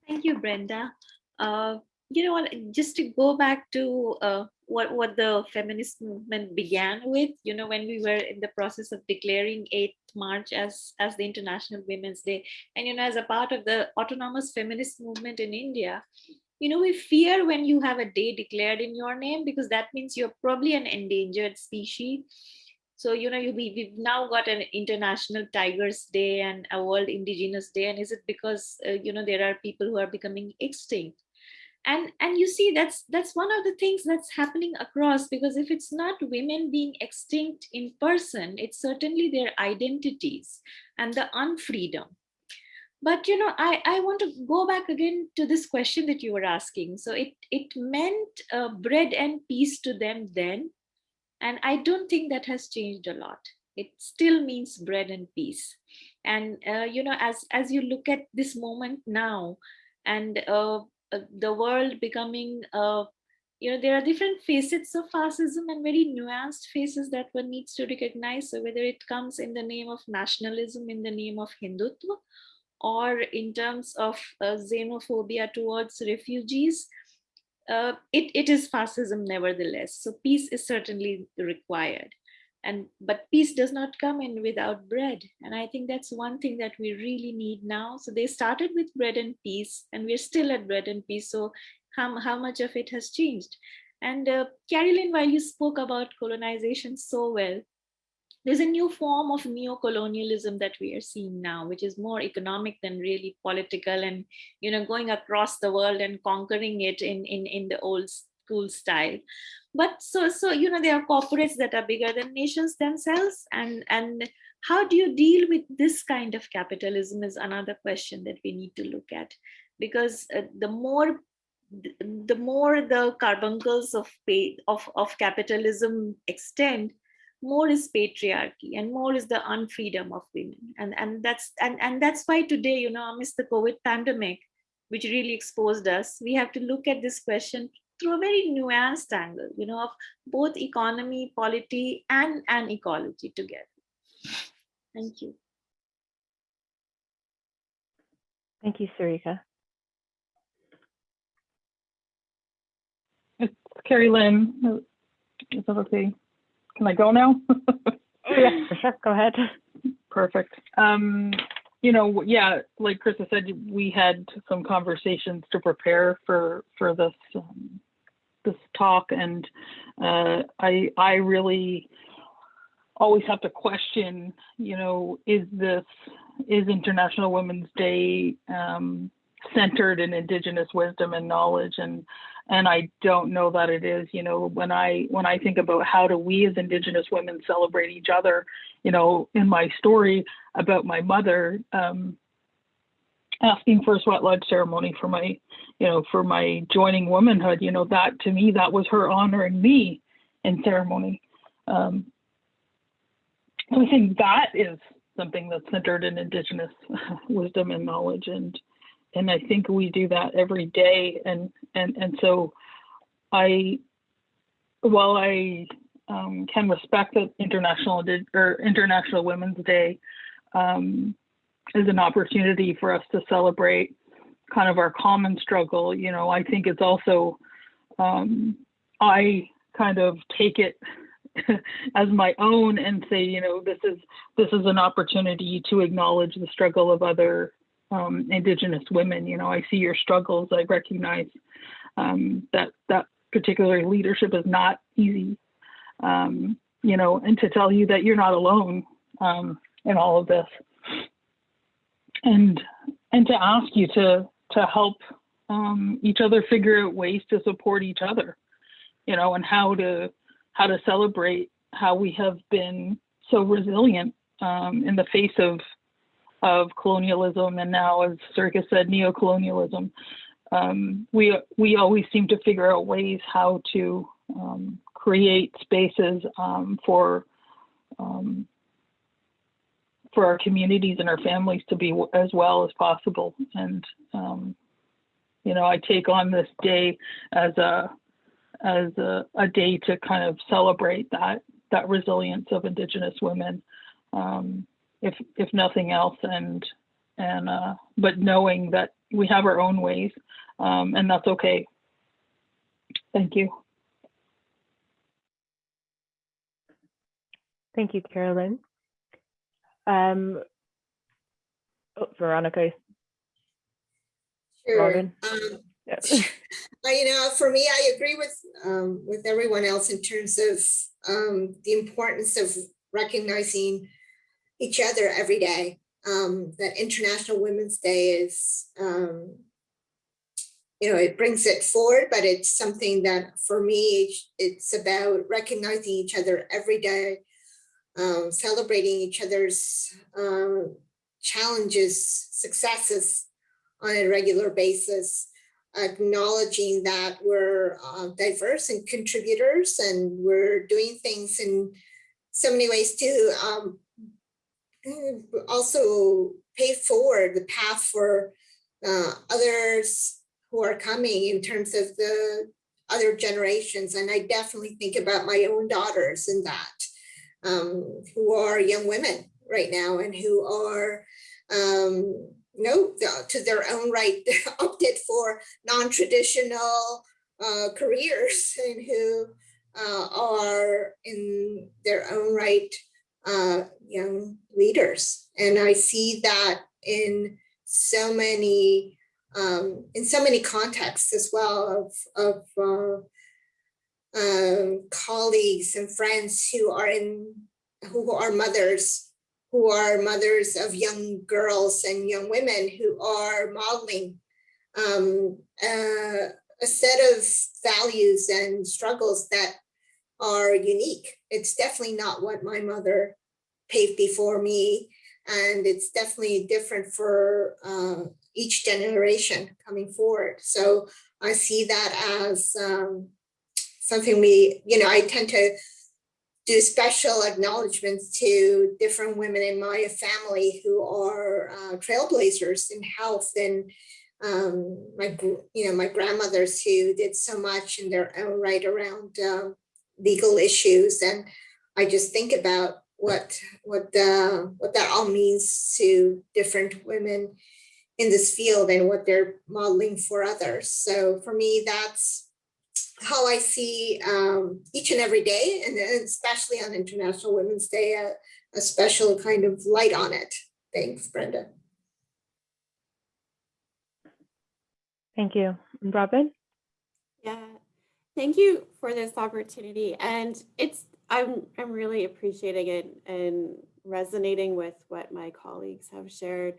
Speaker 2: Thank you, Brenda. Uh, you know what, just to go back to uh, what, what the feminist movement began with, you know, when we were in the process of declaring 8th March as, as the International Women's Day, and, you know, as a part of the autonomous feminist movement in India, you know, we fear when you have a day declared in your name because that means you're probably an endangered species. So, you know, we, we've now got an International Tigers Day and a World Indigenous Day. And is it because, uh, you know, there are people who are becoming extinct? And, and you see, that's, that's one of the things that's happening across because if it's not women being extinct in person, it's certainly their identities and the unfreedom. But, you know, I, I want to go back again to this question that you were asking. So it, it meant uh, bread and peace to them then, and I don't think that has changed a lot. It still means bread and peace. And, uh, you know, as, as you look at this moment now and uh, the world becoming, uh, you know, there are different facets of fascism and very nuanced faces that one needs to recognize. So whether it comes in the name of nationalism, in the name of Hindutva, or in terms of uh, xenophobia towards refugees, uh, it, it is fascism nevertheless. So peace is certainly required. And but peace does not come in without bread. And I think that's one thing that we really need now. So they started with bread and peace, and we're still at bread and peace. So how, how much of it has changed? And uh, Carolyn, while you spoke about colonization so well, there's a new form of neo-colonialism that we are seeing now, which is more economic than really political and, you know, going across the world and conquering it in, in, in the old school style. But so, so, you know, there are corporates that are bigger than nations themselves. And, and how do you deal with this kind of capitalism is another question that we need to look at. Because uh, the more the more the carbuncles of pay of, of capitalism extend, more is patriarchy and more is the unfreedom of women and and that's and and that's why today you know amidst the covid pandemic which really exposed us we have to look at this question through a very nuanced angle you know of both economy polity and and ecology together thank you
Speaker 1: Thank you, Sarika.
Speaker 6: It's Carrie Lynn. Is that okay? Can I go now?
Speaker 1: Oh, yeah, sure. Go ahead.
Speaker 6: Perfect. Um, you know, yeah, like Krista said, we had some conversations to prepare for for this um, this talk, and uh, I I really always have to question, you know, is this is International Women's Day um, centered in Indigenous wisdom and knowledge, and and I don't know that it is. You know, when I when I think about how do we as Indigenous women celebrate each other, you know, in my story about my mother um, asking for a sweat lodge ceremony for my, you know, for my joining womanhood, you know, that to me that was her honoring me in ceremony. Um, so I think that is something that's centered in Indigenous wisdom and knowledge and and I think we do that every day. And and and so, I, while I um, can respect that International or International Women's Day um, is an opportunity for us to celebrate kind of our common struggle. You know, I think it's also um, I kind of take it as my own and say, you know, this is this is an opportunity to acknowledge the struggle of other um, Indigenous women. You know, I see your struggles. I recognize um, that that particular leadership is not easy. Um, you know, and to tell you that you're not alone um, in all of this, and and to ask you to to help um, each other figure out ways to support each other. You know, and how to how to celebrate how we have been so resilient um, in the face of of colonialism and now, as Sarika said, neocolonialism. Um, we we always seem to figure out ways how to um, create spaces um, for um, for our communities and our families to be as well as possible. And um, you know, I take on this day as a as a, a day to kind of celebrate that that resilience of Indigenous women, um, if if nothing else, and and uh, but knowing that we have our own ways, um, and that's okay. Thank you.
Speaker 1: Thank you, Carolyn. Um, oh, Veronica,
Speaker 3: Sure. Um,
Speaker 1: yeah.
Speaker 3: You know, for me, I agree with um, with everyone else in terms of um, the importance of recognizing each other every day. Um, that International Women's Day is, um, you know, it brings it forward, but it's something that for me, it's about recognizing each other every day, um, celebrating each other's um, challenges, successes on a regular basis acknowledging that we're uh, diverse and contributors and we're doing things in so many ways to um, also pay forward the path for uh, others who are coming in terms of the other generations. And I definitely think about my own daughters in that, um, who are young women right now and who are um, no, to their own right, opted for non-traditional uh, careers and who uh, are in their own right uh, young leaders. And I see that in so many um, in so many contexts as well of, of uh, um, colleagues and friends who are in who are mothers who are mothers of young girls and young women who are modeling um, uh, a set of values and struggles that are unique. It's definitely not what my mother paved before me. And it's definitely different for uh, each generation coming forward. So I see that as um, something we, you know, I tend to do special acknowledgements to different women in my family who are uh, trailblazers in health and um, my you know my grandmothers who did so much in their own right around um, legal issues and I just think about what what the, what that all means to different women in this field and what they're modeling for others. So for me, that's how I see um, each and every day, and especially on International Women's Day, a, a special kind of light on it. Thanks, Brenda.
Speaker 1: Thank you. Robin?
Speaker 5: Yeah, thank you for this opportunity. And it's I'm I'm really appreciating it and resonating with what my colleagues have shared.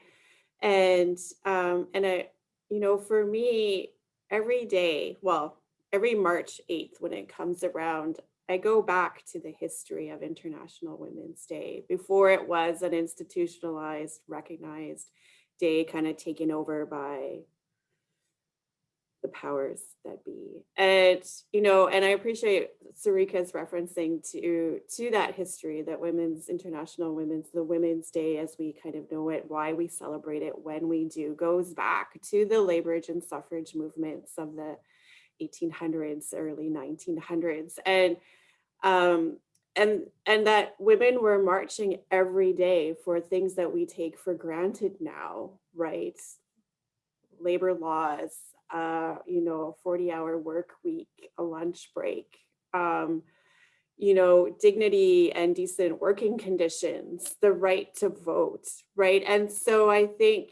Speaker 5: And um, and I, you know, for me, every day, well, every March 8th when it comes around, I go back to the history of International Women's Day before it was an institutionalized, recognized day kind of taken over by the powers that be. And, you know, and I appreciate Sarika's referencing to, to that history that Women's International Women's, the Women's Day as we kind of know it, why we celebrate it when we do, goes back to the labor and suffrage movements of the 1800s, early 1900s, and um, and and that women were marching every day for things that we take for granted now, right? Labor laws, uh, you know, a 40-hour work week, a lunch break, um, you know, dignity and decent working conditions, the right to vote, right? And so I think,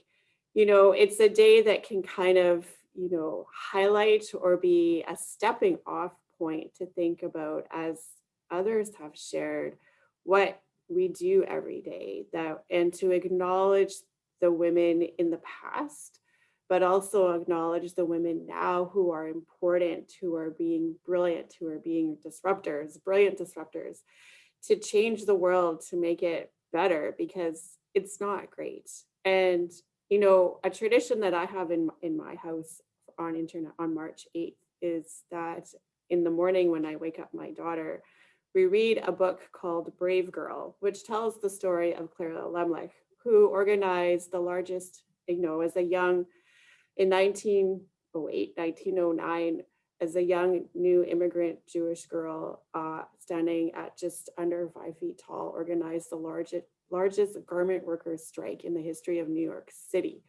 Speaker 5: you know, it's a day that can kind of you know, highlight or be a stepping off point to think about as others have shared what we do every day that and to acknowledge the women in the past but also acknowledge the women now who are important who are being brilliant who are being disruptors brilliant disruptors to change the world to make it better because it's not great. And, you know, a tradition that I have in, in my house on internet on March 8th is that in the morning when I wake up my daughter, we read a book called Brave Girl, which tells the story of Clara Lemlich, who organized the largest, you know, as a young, in 1908, 1909, as a young new immigrant Jewish girl uh, standing at just under five feet tall, organized the largest, largest garment workers strike in the history of New York City,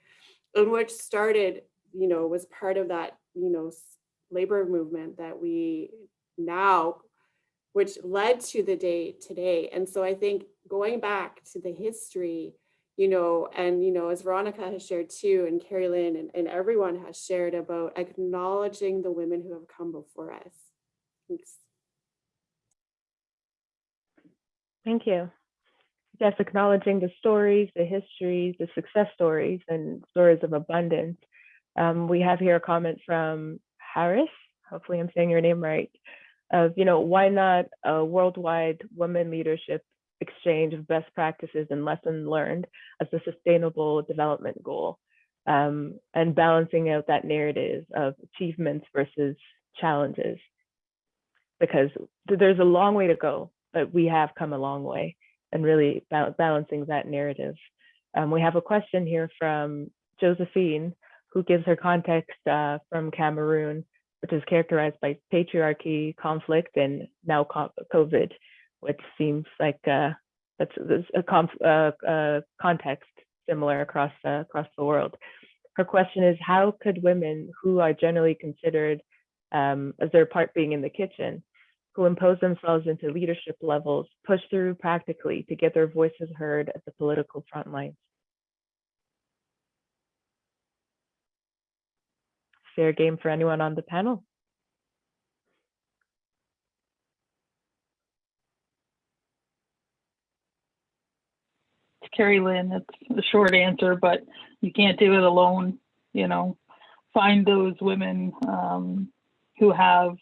Speaker 5: and which started, you know, was part of that, you know, labor movement that we now, which led to the day today. And so I think going back to the history, you know, and, you know, as Veronica has shared too, and Carrie Lynn and, and everyone has shared about acknowledging the women who have come before us. Thanks.
Speaker 1: Thank you. Yes, acknowledging the stories, the histories, the success stories, and stories of abundance. Um, we have here a comment from Harris. Hopefully, I'm saying your name right. Of you know, why not a worldwide women leadership exchange of best practices and lessons learned as a sustainable development goal, um, and balancing out that narrative of achievements versus challenges. Because there's a long way to go, but we have come a long way and really ba- balancing that narrative. Um, we have a question here from Josephine, who gives her context uh, from Cameroon, which is characterized by patriarchy, conflict, and now COVID, which seems like uh, that's, a uh, uh, context similar across uh, across the world. Her question is, how could women who are generally considered um, as their part being in the kitchen who impose themselves into leadership levels push through practically to get their voices heard at the political front lines. Fair game for anyone on the panel.
Speaker 6: to Carrie Lynn, it's a short answer, but you can't do it alone. You know, find those women um, who have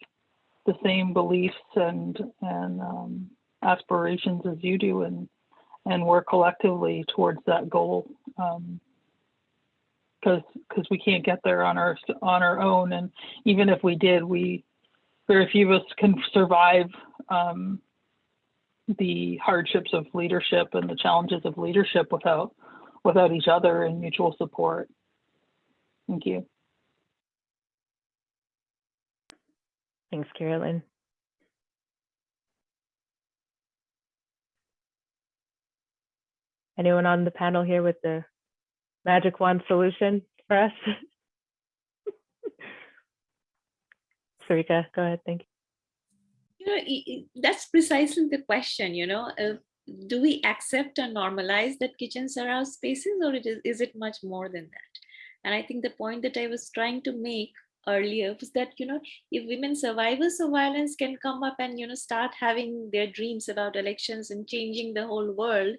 Speaker 6: the same beliefs and and um, aspirations as you do, and and work collectively towards that goal. Because because we can't get there on our on our own, and even if we did, we very few of us can survive um, the hardships of leadership and the challenges of leadership without without each other and mutual support. Thank you.
Speaker 1: Thanks, Carolyn. Anyone on the panel here with the magic wand solution for us? Sarika, go ahead. Thank you.
Speaker 2: you know that's precisely the question you know uh, do we accept and normalize that kitchens are our spaces or it is, is it much more than that and i think the point that i was trying to make earlier was that you know if women survivors of violence can come up and you know start having their dreams about elections and changing the whole world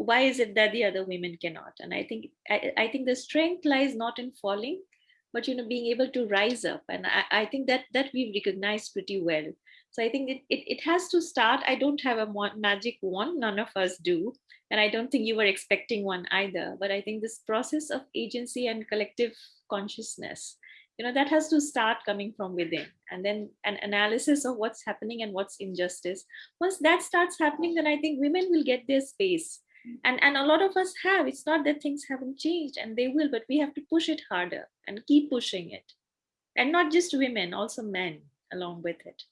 Speaker 2: why is it that the other women cannot? And i think i, I think the strength lies not in falling but you know being able to rise up. And i, I think that that we've recognized pretty well. So i think it, it, it has to start. I don't have a magic wand. None of us do. And i don't think you were expecting one either. But i think this process of agency and collective consciousness you know that has to start coming from within. And then an analysis of what's happening and what's injustice. Once that starts happening then i think women will get their space and and a lot of us have. It's not that things haven't changed and they will but we have to push it harder and keep pushing it. And not just women also men along with it.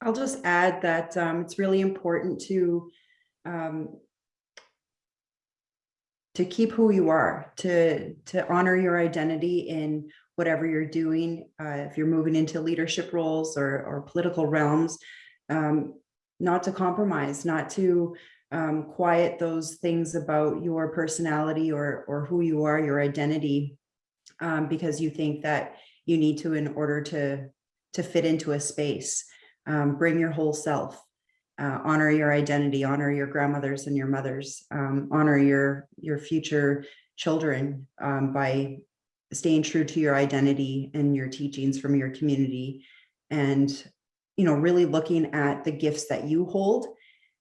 Speaker 4: I'll just add that um, it's really important to um, to keep who you are, to to honor your identity in whatever you're doing. Uh, if you're moving into leadership roles or or political realms, um, not to compromise, not to um, quiet those things about your personality or or who you are, your identity, um, because you think that you need to in order to to fit into a space. Um, bring your whole self uh, honor your identity honor your grandmothers and your mothers um, honor your your future children um, by staying true to your identity and your teachings from your community. And you know really looking at the gifts that you hold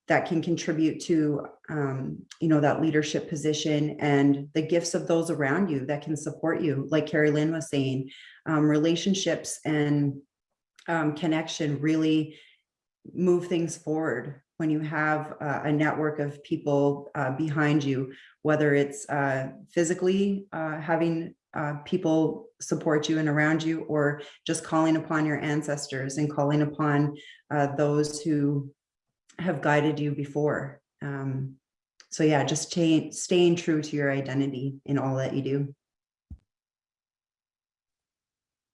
Speaker 4: that can contribute to, um, you know, that leadership position and the gifts of those around you that can support you. Like Carrie Lynn was saying, um, relationships and um, connection really move things forward when you have uh, a network of people uh, behind you, whether it's uh, physically uh, having uh, people support you and around you, or just calling upon your ancestors and calling upon uh, those who have guided you before. Um, so yeah, just staying, true to your identity in all that you do.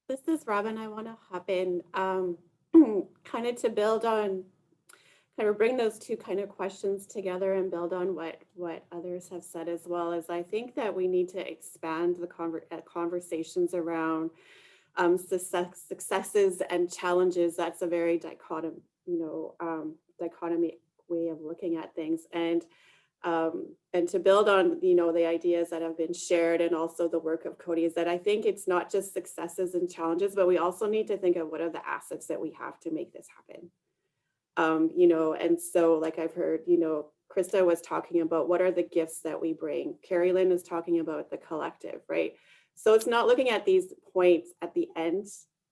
Speaker 5: This is Robin. I want to hop in um, kind of to build on, kind of bring those two kind of questions together and build on what what others have said as well as I think that we need to expand the conver uh, conversations around um, success, successes and challenges. That's a very dichotom, you know, um, dichotomy way of looking at things. And um, and to build on, you know, the ideas that have been shared and also the work of Coady is that I think it's not just successes and challenges, but we also need to think of what are the assets that we have to make this happen. Um, you know, and so like I've heard, you know, Krista was talking about what are the gifts that we bring. Carrie Lynn is talking about the collective, right? So it's not looking at these points at the end,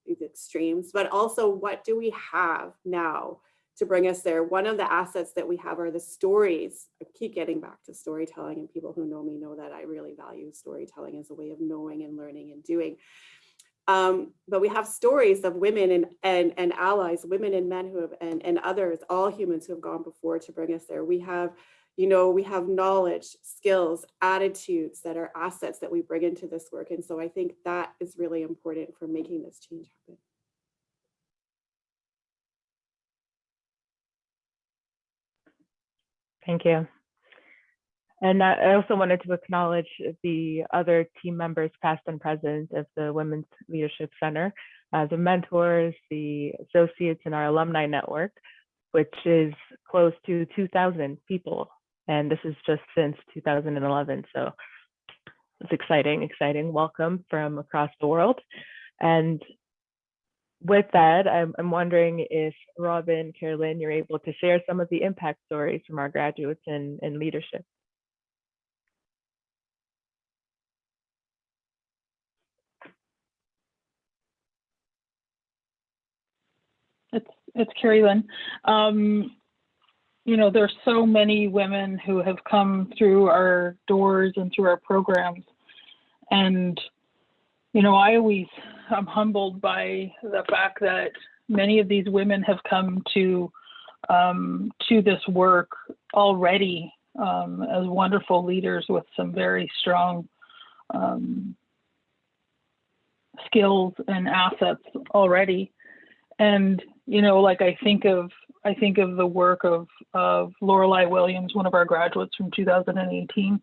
Speaker 5: these extremes, but also what do we have now to bring us there. One of the assets that we have are the stories. I keep getting back to storytelling and people who know me know that I really value storytelling as a way of knowing and learning and doing. Um, but we have stories of women and, and, and allies, women and men who have, and, and others, all humans who have gone before to bring us there. We have, you know, we have knowledge, skills, attitudes that are assets that we bring into this work. And so I think that is really important for making this change happen.
Speaker 1: Thank you. And I also wanted to acknowledge the other team members, past and present, of the Women's Leadership Center, uh, the mentors, the associates in our alumni network, which is close to 2,000 people. And this is just since 2011. So it's exciting, exciting welcome from across the world. And with that, I'm, I'm wondering if Robin, Carolyn, you're able to share some of the impact stories from our graduates in, in leadership.
Speaker 6: It's it's Carrie Lynn. Um, you know, there's so many women who have come through our doors and through our programs, and you know, I always am humbled by the fact that many of these women have come to um, to this work already um, as wonderful leaders with some very strong um, skills and assets already. And you know, like I think of I think of the work of of Lorelei Williams, one of our graduates from 2018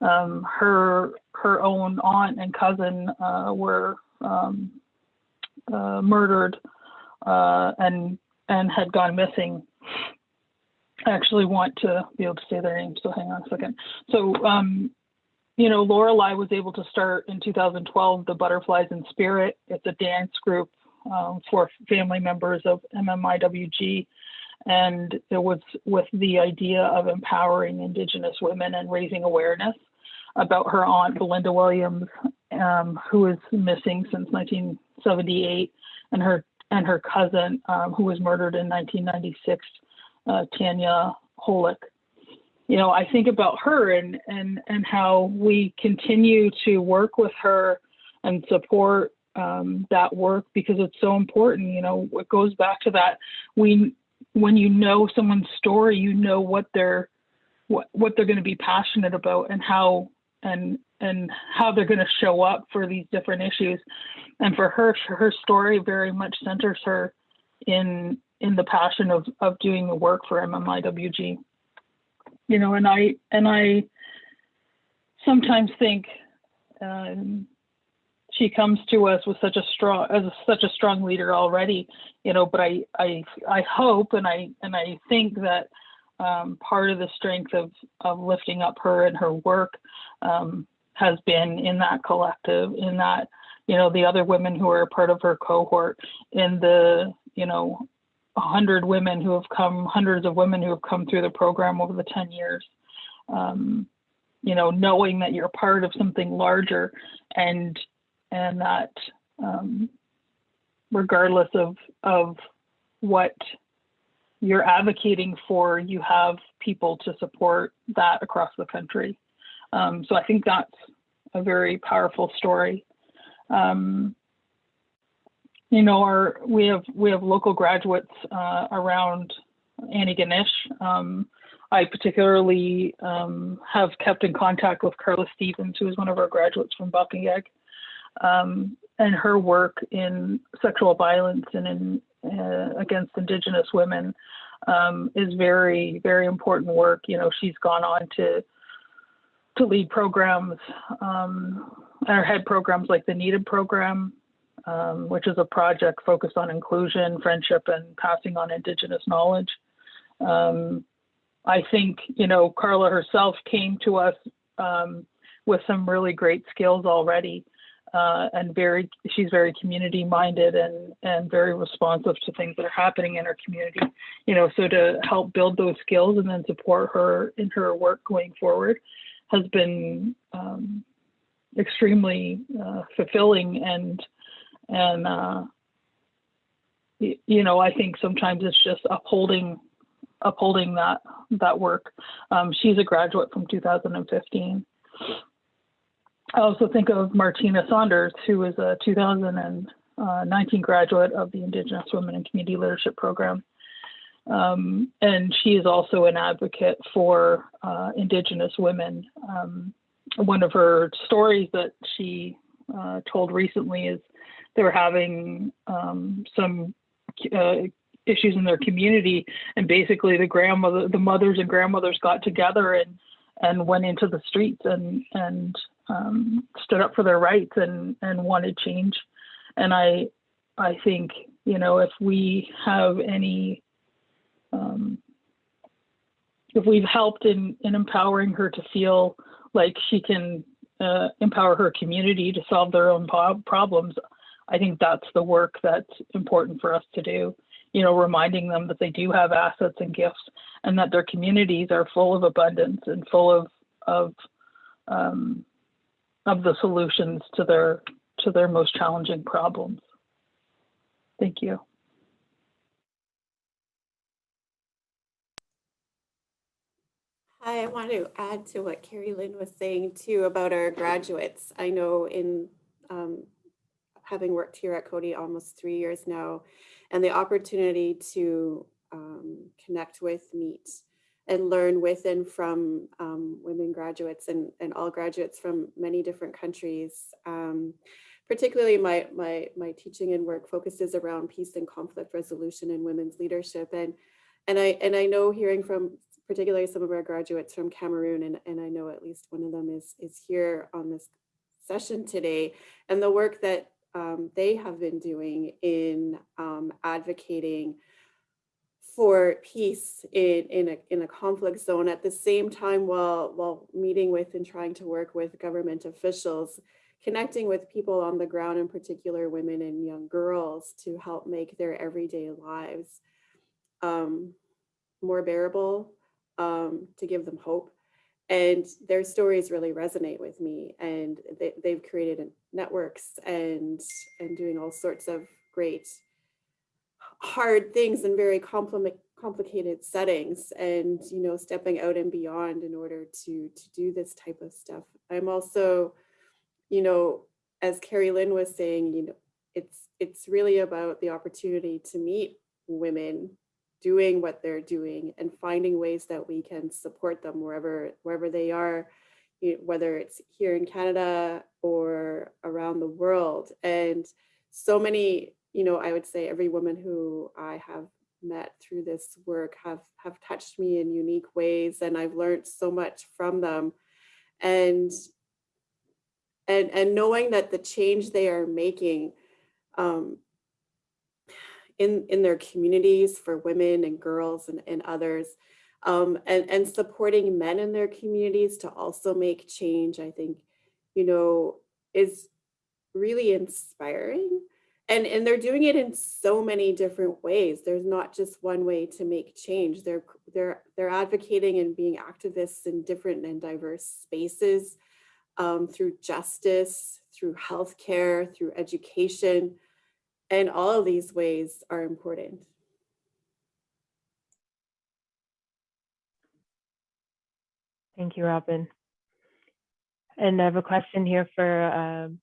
Speaker 6: um, her her own aunt and cousin uh, were um, uh, murdered uh, and and had gone missing. I actually want to be able to say their names, so hang on a second. So, um, you know, Lorelei was able to start in 2012 the Butterflies in Spirit. It's a dance group um, for family members of MMIWG. And it was with the idea of empowering Indigenous women and raising awareness about her aunt Belinda Williams, um, who is missing since 1978, and her and her cousin, um, who was murdered in 1996, uh, Tanya Holyk. You know, I think about her and and and how we continue to work with her and support um, that work because it's so important. You know, it goes back to that we when you know someone's story, you know what they're what what they're going to be passionate about and how and and how they're going to show up for these different issues and for her her story very much centers her in in the passion of of doing the work for MMIWG you know and I and I sometimes think um, she comes to us with such a strong as such a strong leader already you know but I I I hope and I and I think that um, part of the strength of, of lifting up her and her work um, has been in that collective, in that, you know, the other women who are part of her cohort, in the, you know, a hundred women who have come, hundreds of women who have come through the program over the 10 years. Um, you know, knowing that you're part of something larger and and that um, regardless of of what you're advocating for, you have people to support that across the country. Um, so I think that's a very powerful story. Um, you know, our we have we have local graduates uh, around Antigonish. Um, I particularly um, have kept in contact with Carla Stevens, who is one of our graduates from Paqtnkek, um, and her work in sexual violence and in uh, against Indigenous women um, is very very important work. You know, she's gone on to to lead programs um, or head programs like the Needed program, um, which is a project focused on inclusion, friendship, and passing on Indigenous knowledge. Um, I think, you know, Carla herself came to us um, with some really great skills already. Uh, and very, she's very community minded and, and very responsive to things that are happening in her community. You know, so to help build those skills and then support her in her work going forward has been um, extremely uh, fulfilling and and uh, you know I think sometimes it's just upholding upholding that that work. Um, she's a graduate from 2015. I also think of Martina Saunders, who is a 2019 graduate of the Indigenous Women and Community Leadership Program. Um, and she is also an advocate for uh, Indigenous women. Um, one of her stories that she uh, told recently is they were having um, some uh, issues in their community, and basically the grandmother, the mothers and grandmothers got together and and went into the streets and and um, stood up for their rights and and wanted change. And I I think you know if we have any um, if we've helped in, in empowering her to feel like she can uh, empower her community to solve their own problems, I think that's the work that's important for us to do. You know, reminding them that they do have assets and gifts, and that their communities are full of abundance and full of of um, of the solutions to their to their most challenging problems. Thank you.
Speaker 5: Hi, I want to add to what Carrie Lynn was saying too about our graduates. I know in um, having worked here at Coady almost three years now, and the opportunity to um, connect with, meet, and learn with and from um, women graduates and, and all graduates from many different countries. Um, particularly my, my, my teaching and work focuses around peace and conflict resolution and women's leadership. And, and, I, and I know hearing from particularly some of our graduates from Cameroon, and, and I know at least one of them is, is here on this session today, and the work that um, they have been doing in um, advocating for peace in, in, a, in a conflict zone at the same time while, while meeting with and trying to work with government officials, connecting with people on the ground, in particular women and young girls to help make their everyday lives um, more bearable, um, to give them hope. And their stories really resonate with me and they, they've created networks and, and doing all sorts of great hard things in very complicated settings and, you know, stepping out and beyond in order to, to do this type of stuff. I'm also, you know, as Carrie Lynn was saying, you know, it's, it's really about the opportunity to meet women doing what they're doing and finding ways that we can support them wherever wherever they are whether it's here in Canada or around the world and so many you know I would say every woman who I have met through this work have have touched me in unique ways and I've learned so much from them and and and knowing that the change they are making um, in, in their communities for women and girls and, and others, um, and, and supporting men in their communities to also make change, I think, you know, is really inspiring. And and they're doing it in so many different ways. There's not just one way to make change. They're they're they're advocating and being activists in different and diverse spaces um, through justice through healthcare through education. And all of these ways are important.
Speaker 1: Thank you, Robin. And I have a question here for, um,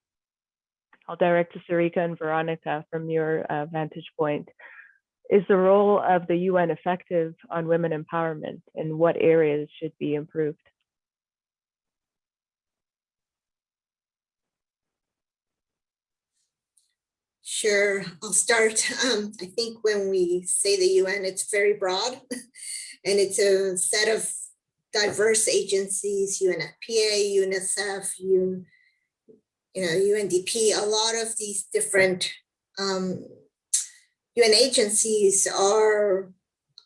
Speaker 1: I'll direct to Sarika and Veronica from your uh, vantage point. Is the role of the UN effective on women empowerment and what areas should be improved?
Speaker 3: Sure, I'll start. Um, I think when we say the UN, it's very broad and it's a set of diverse agencies, UNFPA, UNICEF, UN, you know, UNDP, a lot of these different um, UN agencies are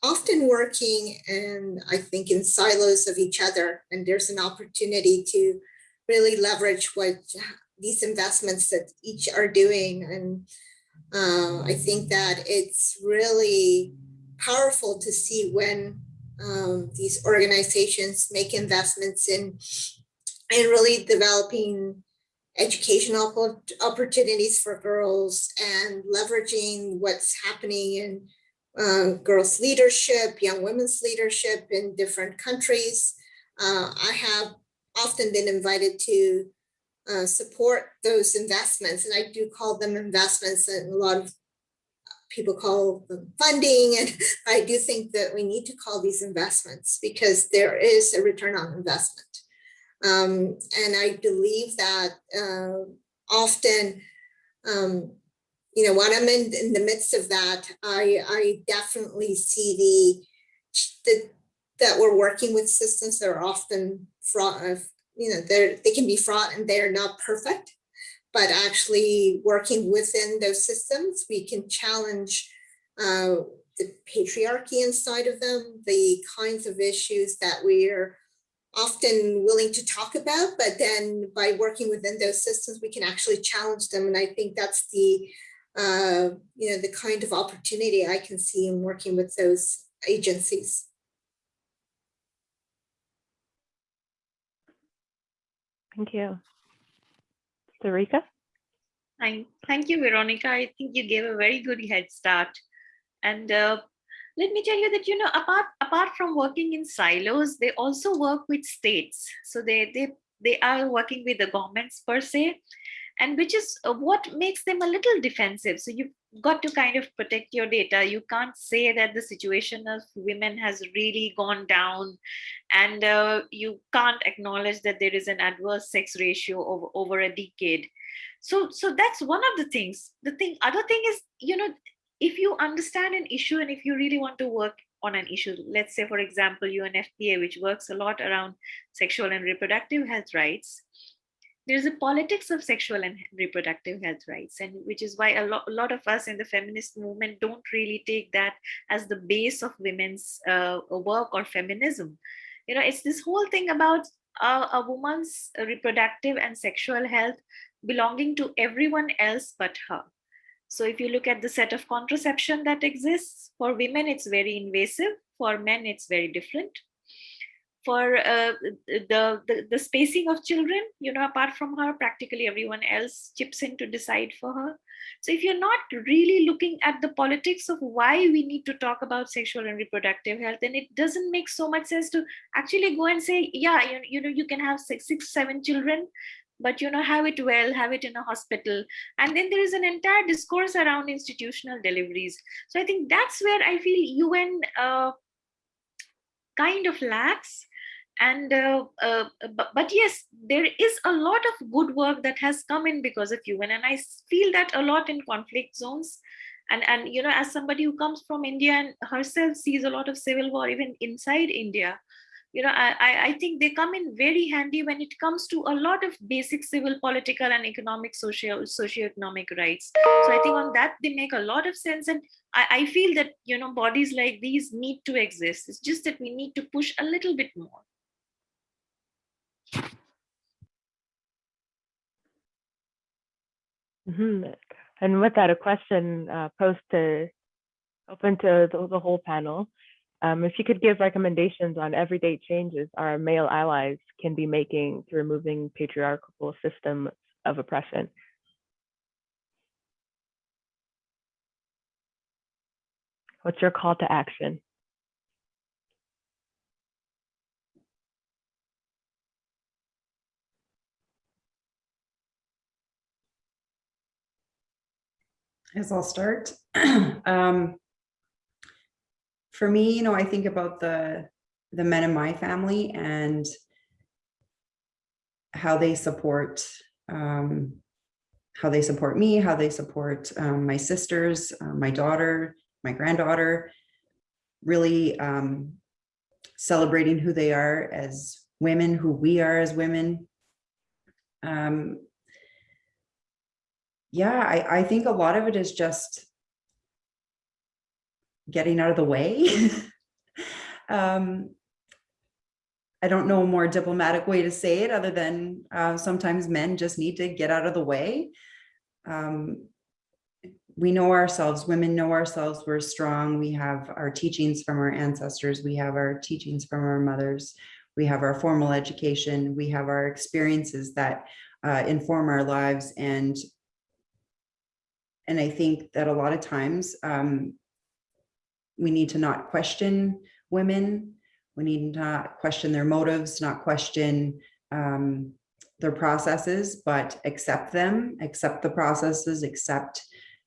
Speaker 3: often working and I think in silos of each other. And there's an opportunity to really leverage what these investments that each are doing. And uh, I think that it's really powerful to see when um, these organizations make investments in, in really developing educational opportunities for girls and leveraging what's happening in uh, girls leadership, young women's leadership in different countries. Uh, I have often been invited to uh, support those investments, and I do call them investments, and a lot of people call them funding. And I do think that we need to call these investments because there is a return on investment. Um, and I believe that uh, often, um, you know, when I'm in, in the midst of that, I, I definitely see the, the that we're working with systems that are often fraught of, you know, they're, they can be fraught and they're not perfect. But actually working within those systems, we can challenge uh, the patriarchy inside of them, the kinds of issues that we're often willing to talk about, but then by working within those systems, we can actually challenge them. And I think that's the, uh, you know, the kind of opportunity I can see in working with those agencies.
Speaker 1: Thank you. Sarika?
Speaker 2: Thank, thank you, Veronica. I think you gave a very good head start. And uh, let me tell you that, you know, apart, apart from working in silos, they also work with states. So they, they, they are working with the governments per se, and which is uh, what makes them a little defensive. So you've got to kind of protect your data. You can't say that the situation of women has really gone down and uh, you can't acknowledge that there is an adverse sex ratio over, over a decade. So, so that's one of the things. The thing, other thing is, you know, if you understand an issue and if you really want to work on an issue, let's say, for example, UNFPA, which works a lot around sexual and reproductive health rights, there's a politics of sexual and reproductive health rights and which is why a, lo- a lot of us in the feminist movement don't really take that as the base of women's uh, work or feminism. You know it's this whole thing about a woman's reproductive and sexual health belonging to everyone else but her so if you look at the set of contraception that exists for women it's very invasive. For men it's very different. For uh, the, the the spacing of children you know apart from her practically everyone else chips in to decide for her. So if you're not really looking at the politics of why we need to talk about sexual and reproductive health then it doesn't make so much sense to actually go and say yeah you, you know you can have six six seven children but you know have it well have it in a hospital. And then there is an entire discourse around institutional deliveries. So i think that's where i feel un uh, kind of lacks. And uh, uh, but, but, yes there is a lot of good work that has come in because of UN and I feel that a lot in conflict zones. And and you know as somebody who comes from India and herself sees a lot of civil war even inside India you know I, I think they come in very handy when it comes to a lot of basic civil political and economic social socioeconomic rights. So i think on that they make a lot of sense. And I, I feel that you know bodies like these need to exist. It's just that we need to push a little bit more.
Speaker 1: Hmm And with that, a question uh, posed to open to the, the whole panel. Um, if you could give recommendations on everyday changes our male allies can be making to removing patriarchal systems of oppression. What's your call to action?
Speaker 4: As I'll start. um, for me, you know, I think about the the men in my family and how they support um, how they support me, how they support um, my sisters, uh, my daughter, my granddaughter, really um, celebrating who they are as women, who we are as women. Um, yeah, I, I think a lot of it is just getting out of the way. um, I don't know a more diplomatic way to say it other than uh, sometimes men just need to get out of the way. Um, we know ourselves, women know ourselves, we're strong. We have our teachings from our ancestors. We have our teachings from our mothers. We have our formal education. We have our experiences that uh, inform our lives. And, and I think that a lot of times um, we need to not question women. We need not question their motives, not question um, their processes, but accept them, accept the processes, accept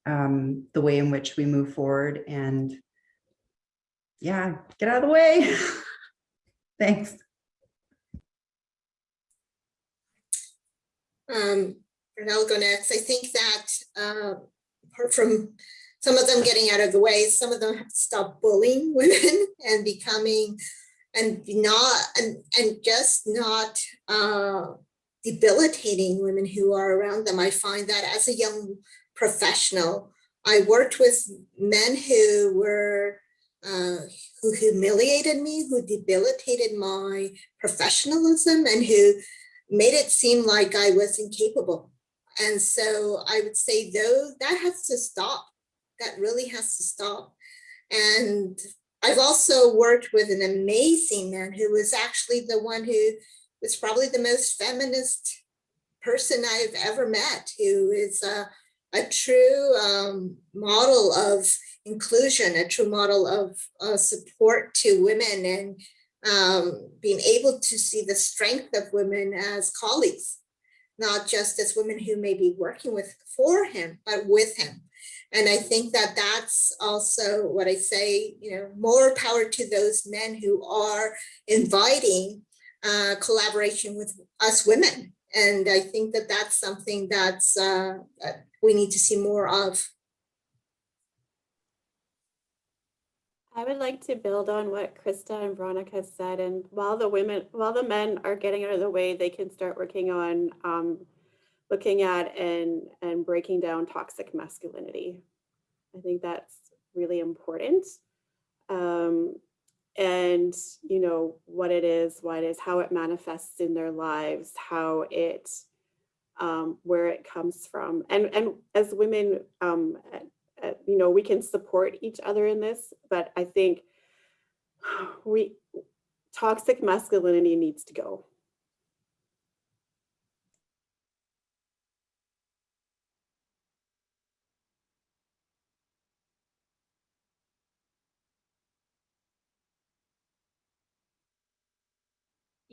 Speaker 4: um, the way in which we move forward and yeah, get out of the way. Thanks.
Speaker 3: Um, and I'll go next. I think that uh, apart from some of them getting out of the way, some of them have to stop bullying women and becoming and not and and just not uh, debilitating women who are around them. I find that as a young professional, I worked with men who were uh, who humiliated me, who debilitated my professionalism, and who made it seem like I was incapable. And so I would say, though, that has to stop. That really has to stop. And I've also worked with an amazing man who was actually the one who was probably the most feminist person I've ever met, who is a, a true um, model of inclusion, a true model of uh, support to women and um, being able to see the strength of women as colleagues, not just as women who may be working with for him, but with him. And I think that that's also what I say, you know, more power to those men who are inviting uh, collaboration with us women. And I think that that's something that's uh, that we need to see more of.
Speaker 5: I would like to build on what Krista and Veronica said. And while the women, while the men are getting out of the way, they can start working on um, looking at and, and breaking down toxic masculinity. I think that's really important. Um, and, you know, what it is, what it is, how it manifests in their lives, how it, um, where it comes from. And, and as women, um, uh, you know, we can support each other in this, but I think we, toxic masculinity needs to go.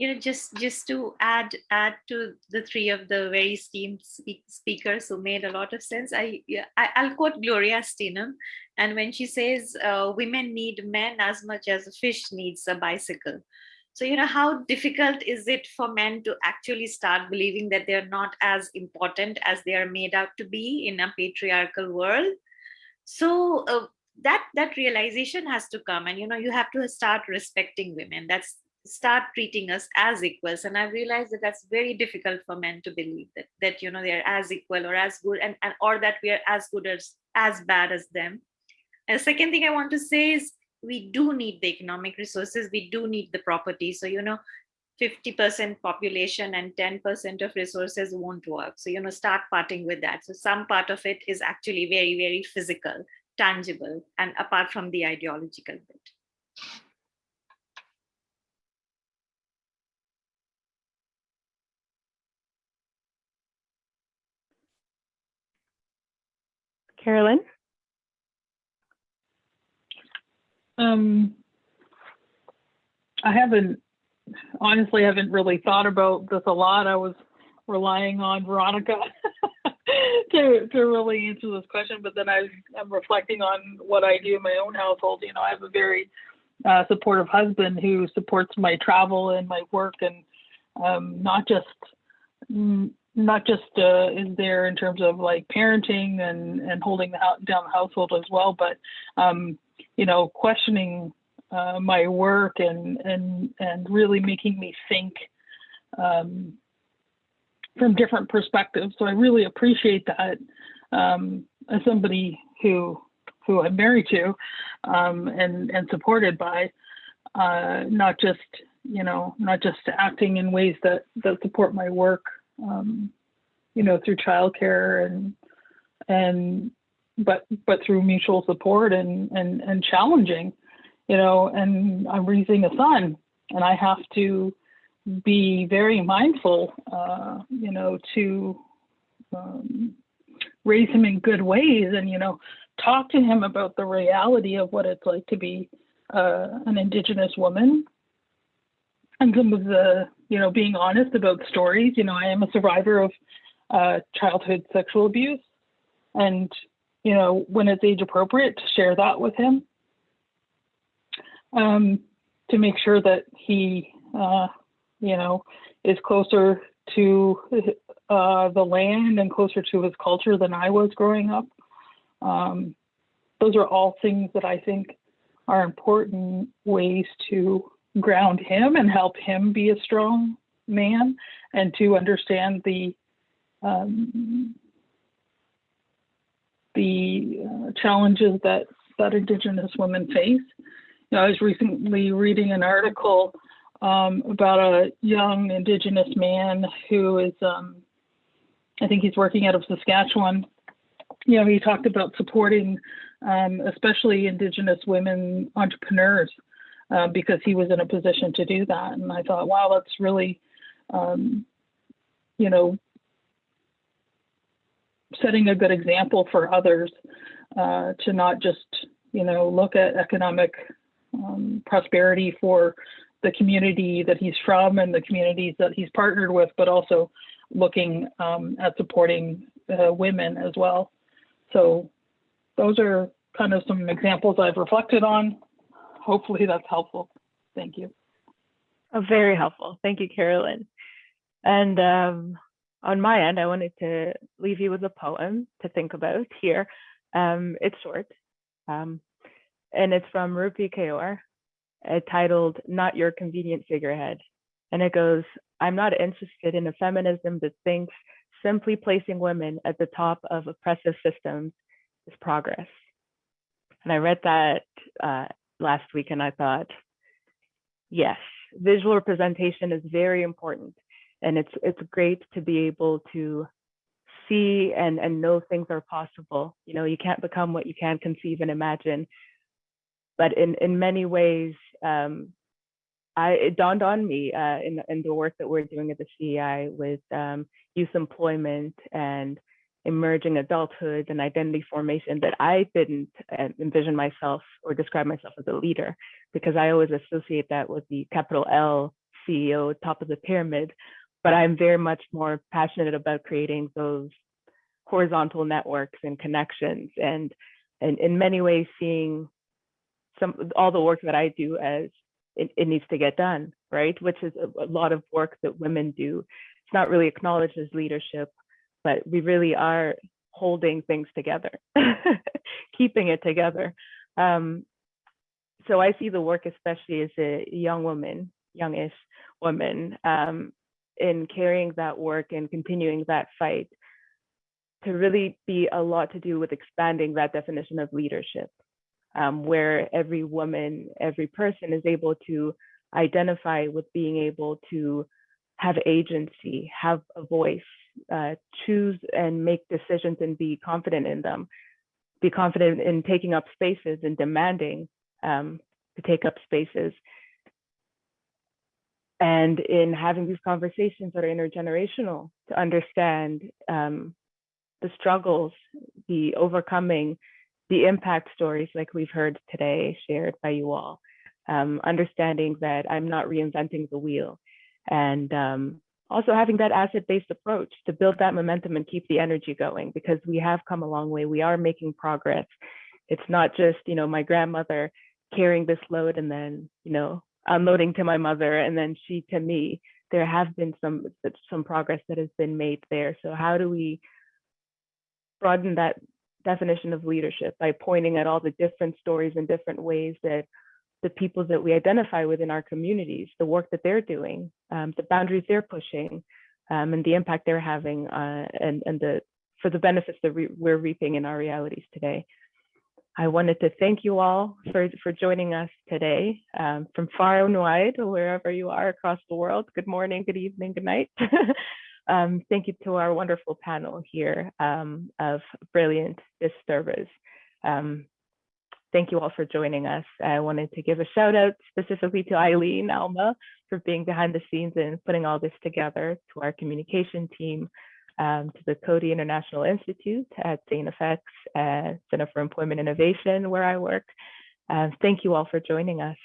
Speaker 2: You know just just to add add to the three of the very esteemed speak, speakers who made a lot of sense i, I i'll quote gloria steinem and when she says uh, women need men as much as a fish needs a bicycle. So you know how difficult is it for men to actually start believing that they're not as important as they are made out to be in a patriarchal world? So uh, that that realization has to come and you know you have to start respecting women. That's start treating us as equals and i realized that that's very difficult for men to believe that that you know they're as equal or as good and, and or that we are as good as as bad as them and the second thing i want to say is we do need the economic resources we do need the property so you know
Speaker 8: 50% population and 10% of resources won't work. So, you know, start parting with that. So some part of it is actually very, very physical, tangible, and apart from the ideological bit.
Speaker 1: Carolyn?
Speaker 6: Um, I haven't, honestly, haven't really thought about this a lot. I was relying on Veronica to, to really answer this question, but then I, I'm reflecting on what I do in my own household. You know, I have a very uh, supportive husband who supports my travel and my work and um, not just mm, not just uh, is there in terms of like parenting and and holding the down the household as well, but um, you know, questioning uh, my work and and and really making me think um, from different perspectives. So I really appreciate that um, as somebody who who I'm married to um, and and supported by, uh, not just you know not just acting in ways that that support my work, um, you know, through childcare and and but but through mutual support and and and challenging, you know. And I'm raising a son, and I have to be very mindful, uh, you know, to um, raise him in good ways, and you know, talk to him about the reality of what it's like to be uh, an Indigenous woman, and some of the, you know, being honest about stories. You know, I am a survivor of uh, childhood sexual abuse, and you know, when it's age appropriate, to share that with him. Um, to make sure that he, uh, you know, is closer to uh, the land and closer to his culture than I was growing up. Um, those are all things that I think are important ways to ground him and help him be a strong man and to understand the um, the uh, challenges that that Indigenous women face. You know, I was recently reading an article um, about a young Indigenous man who is, um, I think he's working out of Saskatchewan. You know, he talked about supporting, um, especially Indigenous women entrepreneurs, uh, because he was in a position to do that. And I thought, wow, that's really, um, you know, setting a good example for others uh, to not just, you know, look at economic um, prosperity for the community that he's from and the communities that he's partnered with, but also looking um, at supporting uh, women as well. So those are kind of some examples I've reflected on. Hopefully that's helpful. Thank you.
Speaker 1: Oh, very helpful. Thank you, Carolyn. And um, on my end, I wanted to leave you with a poem to think about here. Um, it's short, um, and it's from Rupi Kaur, uh, titled Not Your Convenient Figurehead. And it goes, I'm not interested in a feminism that thinks simply placing women at the top of oppressive systems is progress. And I read that uh, last week and I thought, yes, visual representation is very important and it's it's great to be able to see and and know things are possible. You know you can't become what you can conceive and imagine but in in many ways um I, it dawned on me uh, in, in the work that we're doing at the CEI with um, youth employment and emerging adulthood and identity formation that I didn't uh, envision myself or describe myself as a leader because I always associate that with the capital L CEO, top of the pyramid but I'm very much more passionate about creating those horizontal networks and connections and and in many ways seeing some all the work that I do as it, it needs to get done, right? Which is a, a lot of work that women do. It's not really acknowledged as leadership, but we really are holding things together, keeping it together. Um, so I see the work, especially as a young woman, youngish woman, um, in carrying that work and continuing that fight to really be a lot to do with expanding that definition of leadership, um, where every woman, every person is able to identify with being able to have agency, have a voice, uh, choose and make decisions and be confident in them, be confident in taking up spaces and demanding um, to take up spaces. And in having these conversations that are intergenerational to understand um, the struggles, the overcoming, the impact stories like we've heard today shared by you all. Um, understanding that I'm not reinventing the wheel and um, also having that asset-based approach to build that momentum and keep the energy going because we have come a long way. We are making progress. It's not just, you know, my grandmother carrying this load and then, you know, unloading to my mother and then she to me. There have been some some progress that has been made there. So how do we broaden that definition of leadership by pointing at all the different stories and different ways that the people that we identify with in our communities, the work that they're doing, um, the boundaries they're pushing, um, and the impact they're having, uh, and, and the for the benefits that we, we're reaping in our realities today. I wanted to thank you all for, for joining us today um, from far and wide, wherever you are across the world. Good morning, good evening, good night. um, thank you to our wonderful panel here um, of brilliant disturbers. Thank you all for joining us. I wanted to give a shout out specifically to Eileen Alma for being behind the scenes and putting all this together, to our communication team, um, to the Coady International Institute at St. FX, uh, Center for Employment Innovation, where I work. Uh, thank you all for joining us.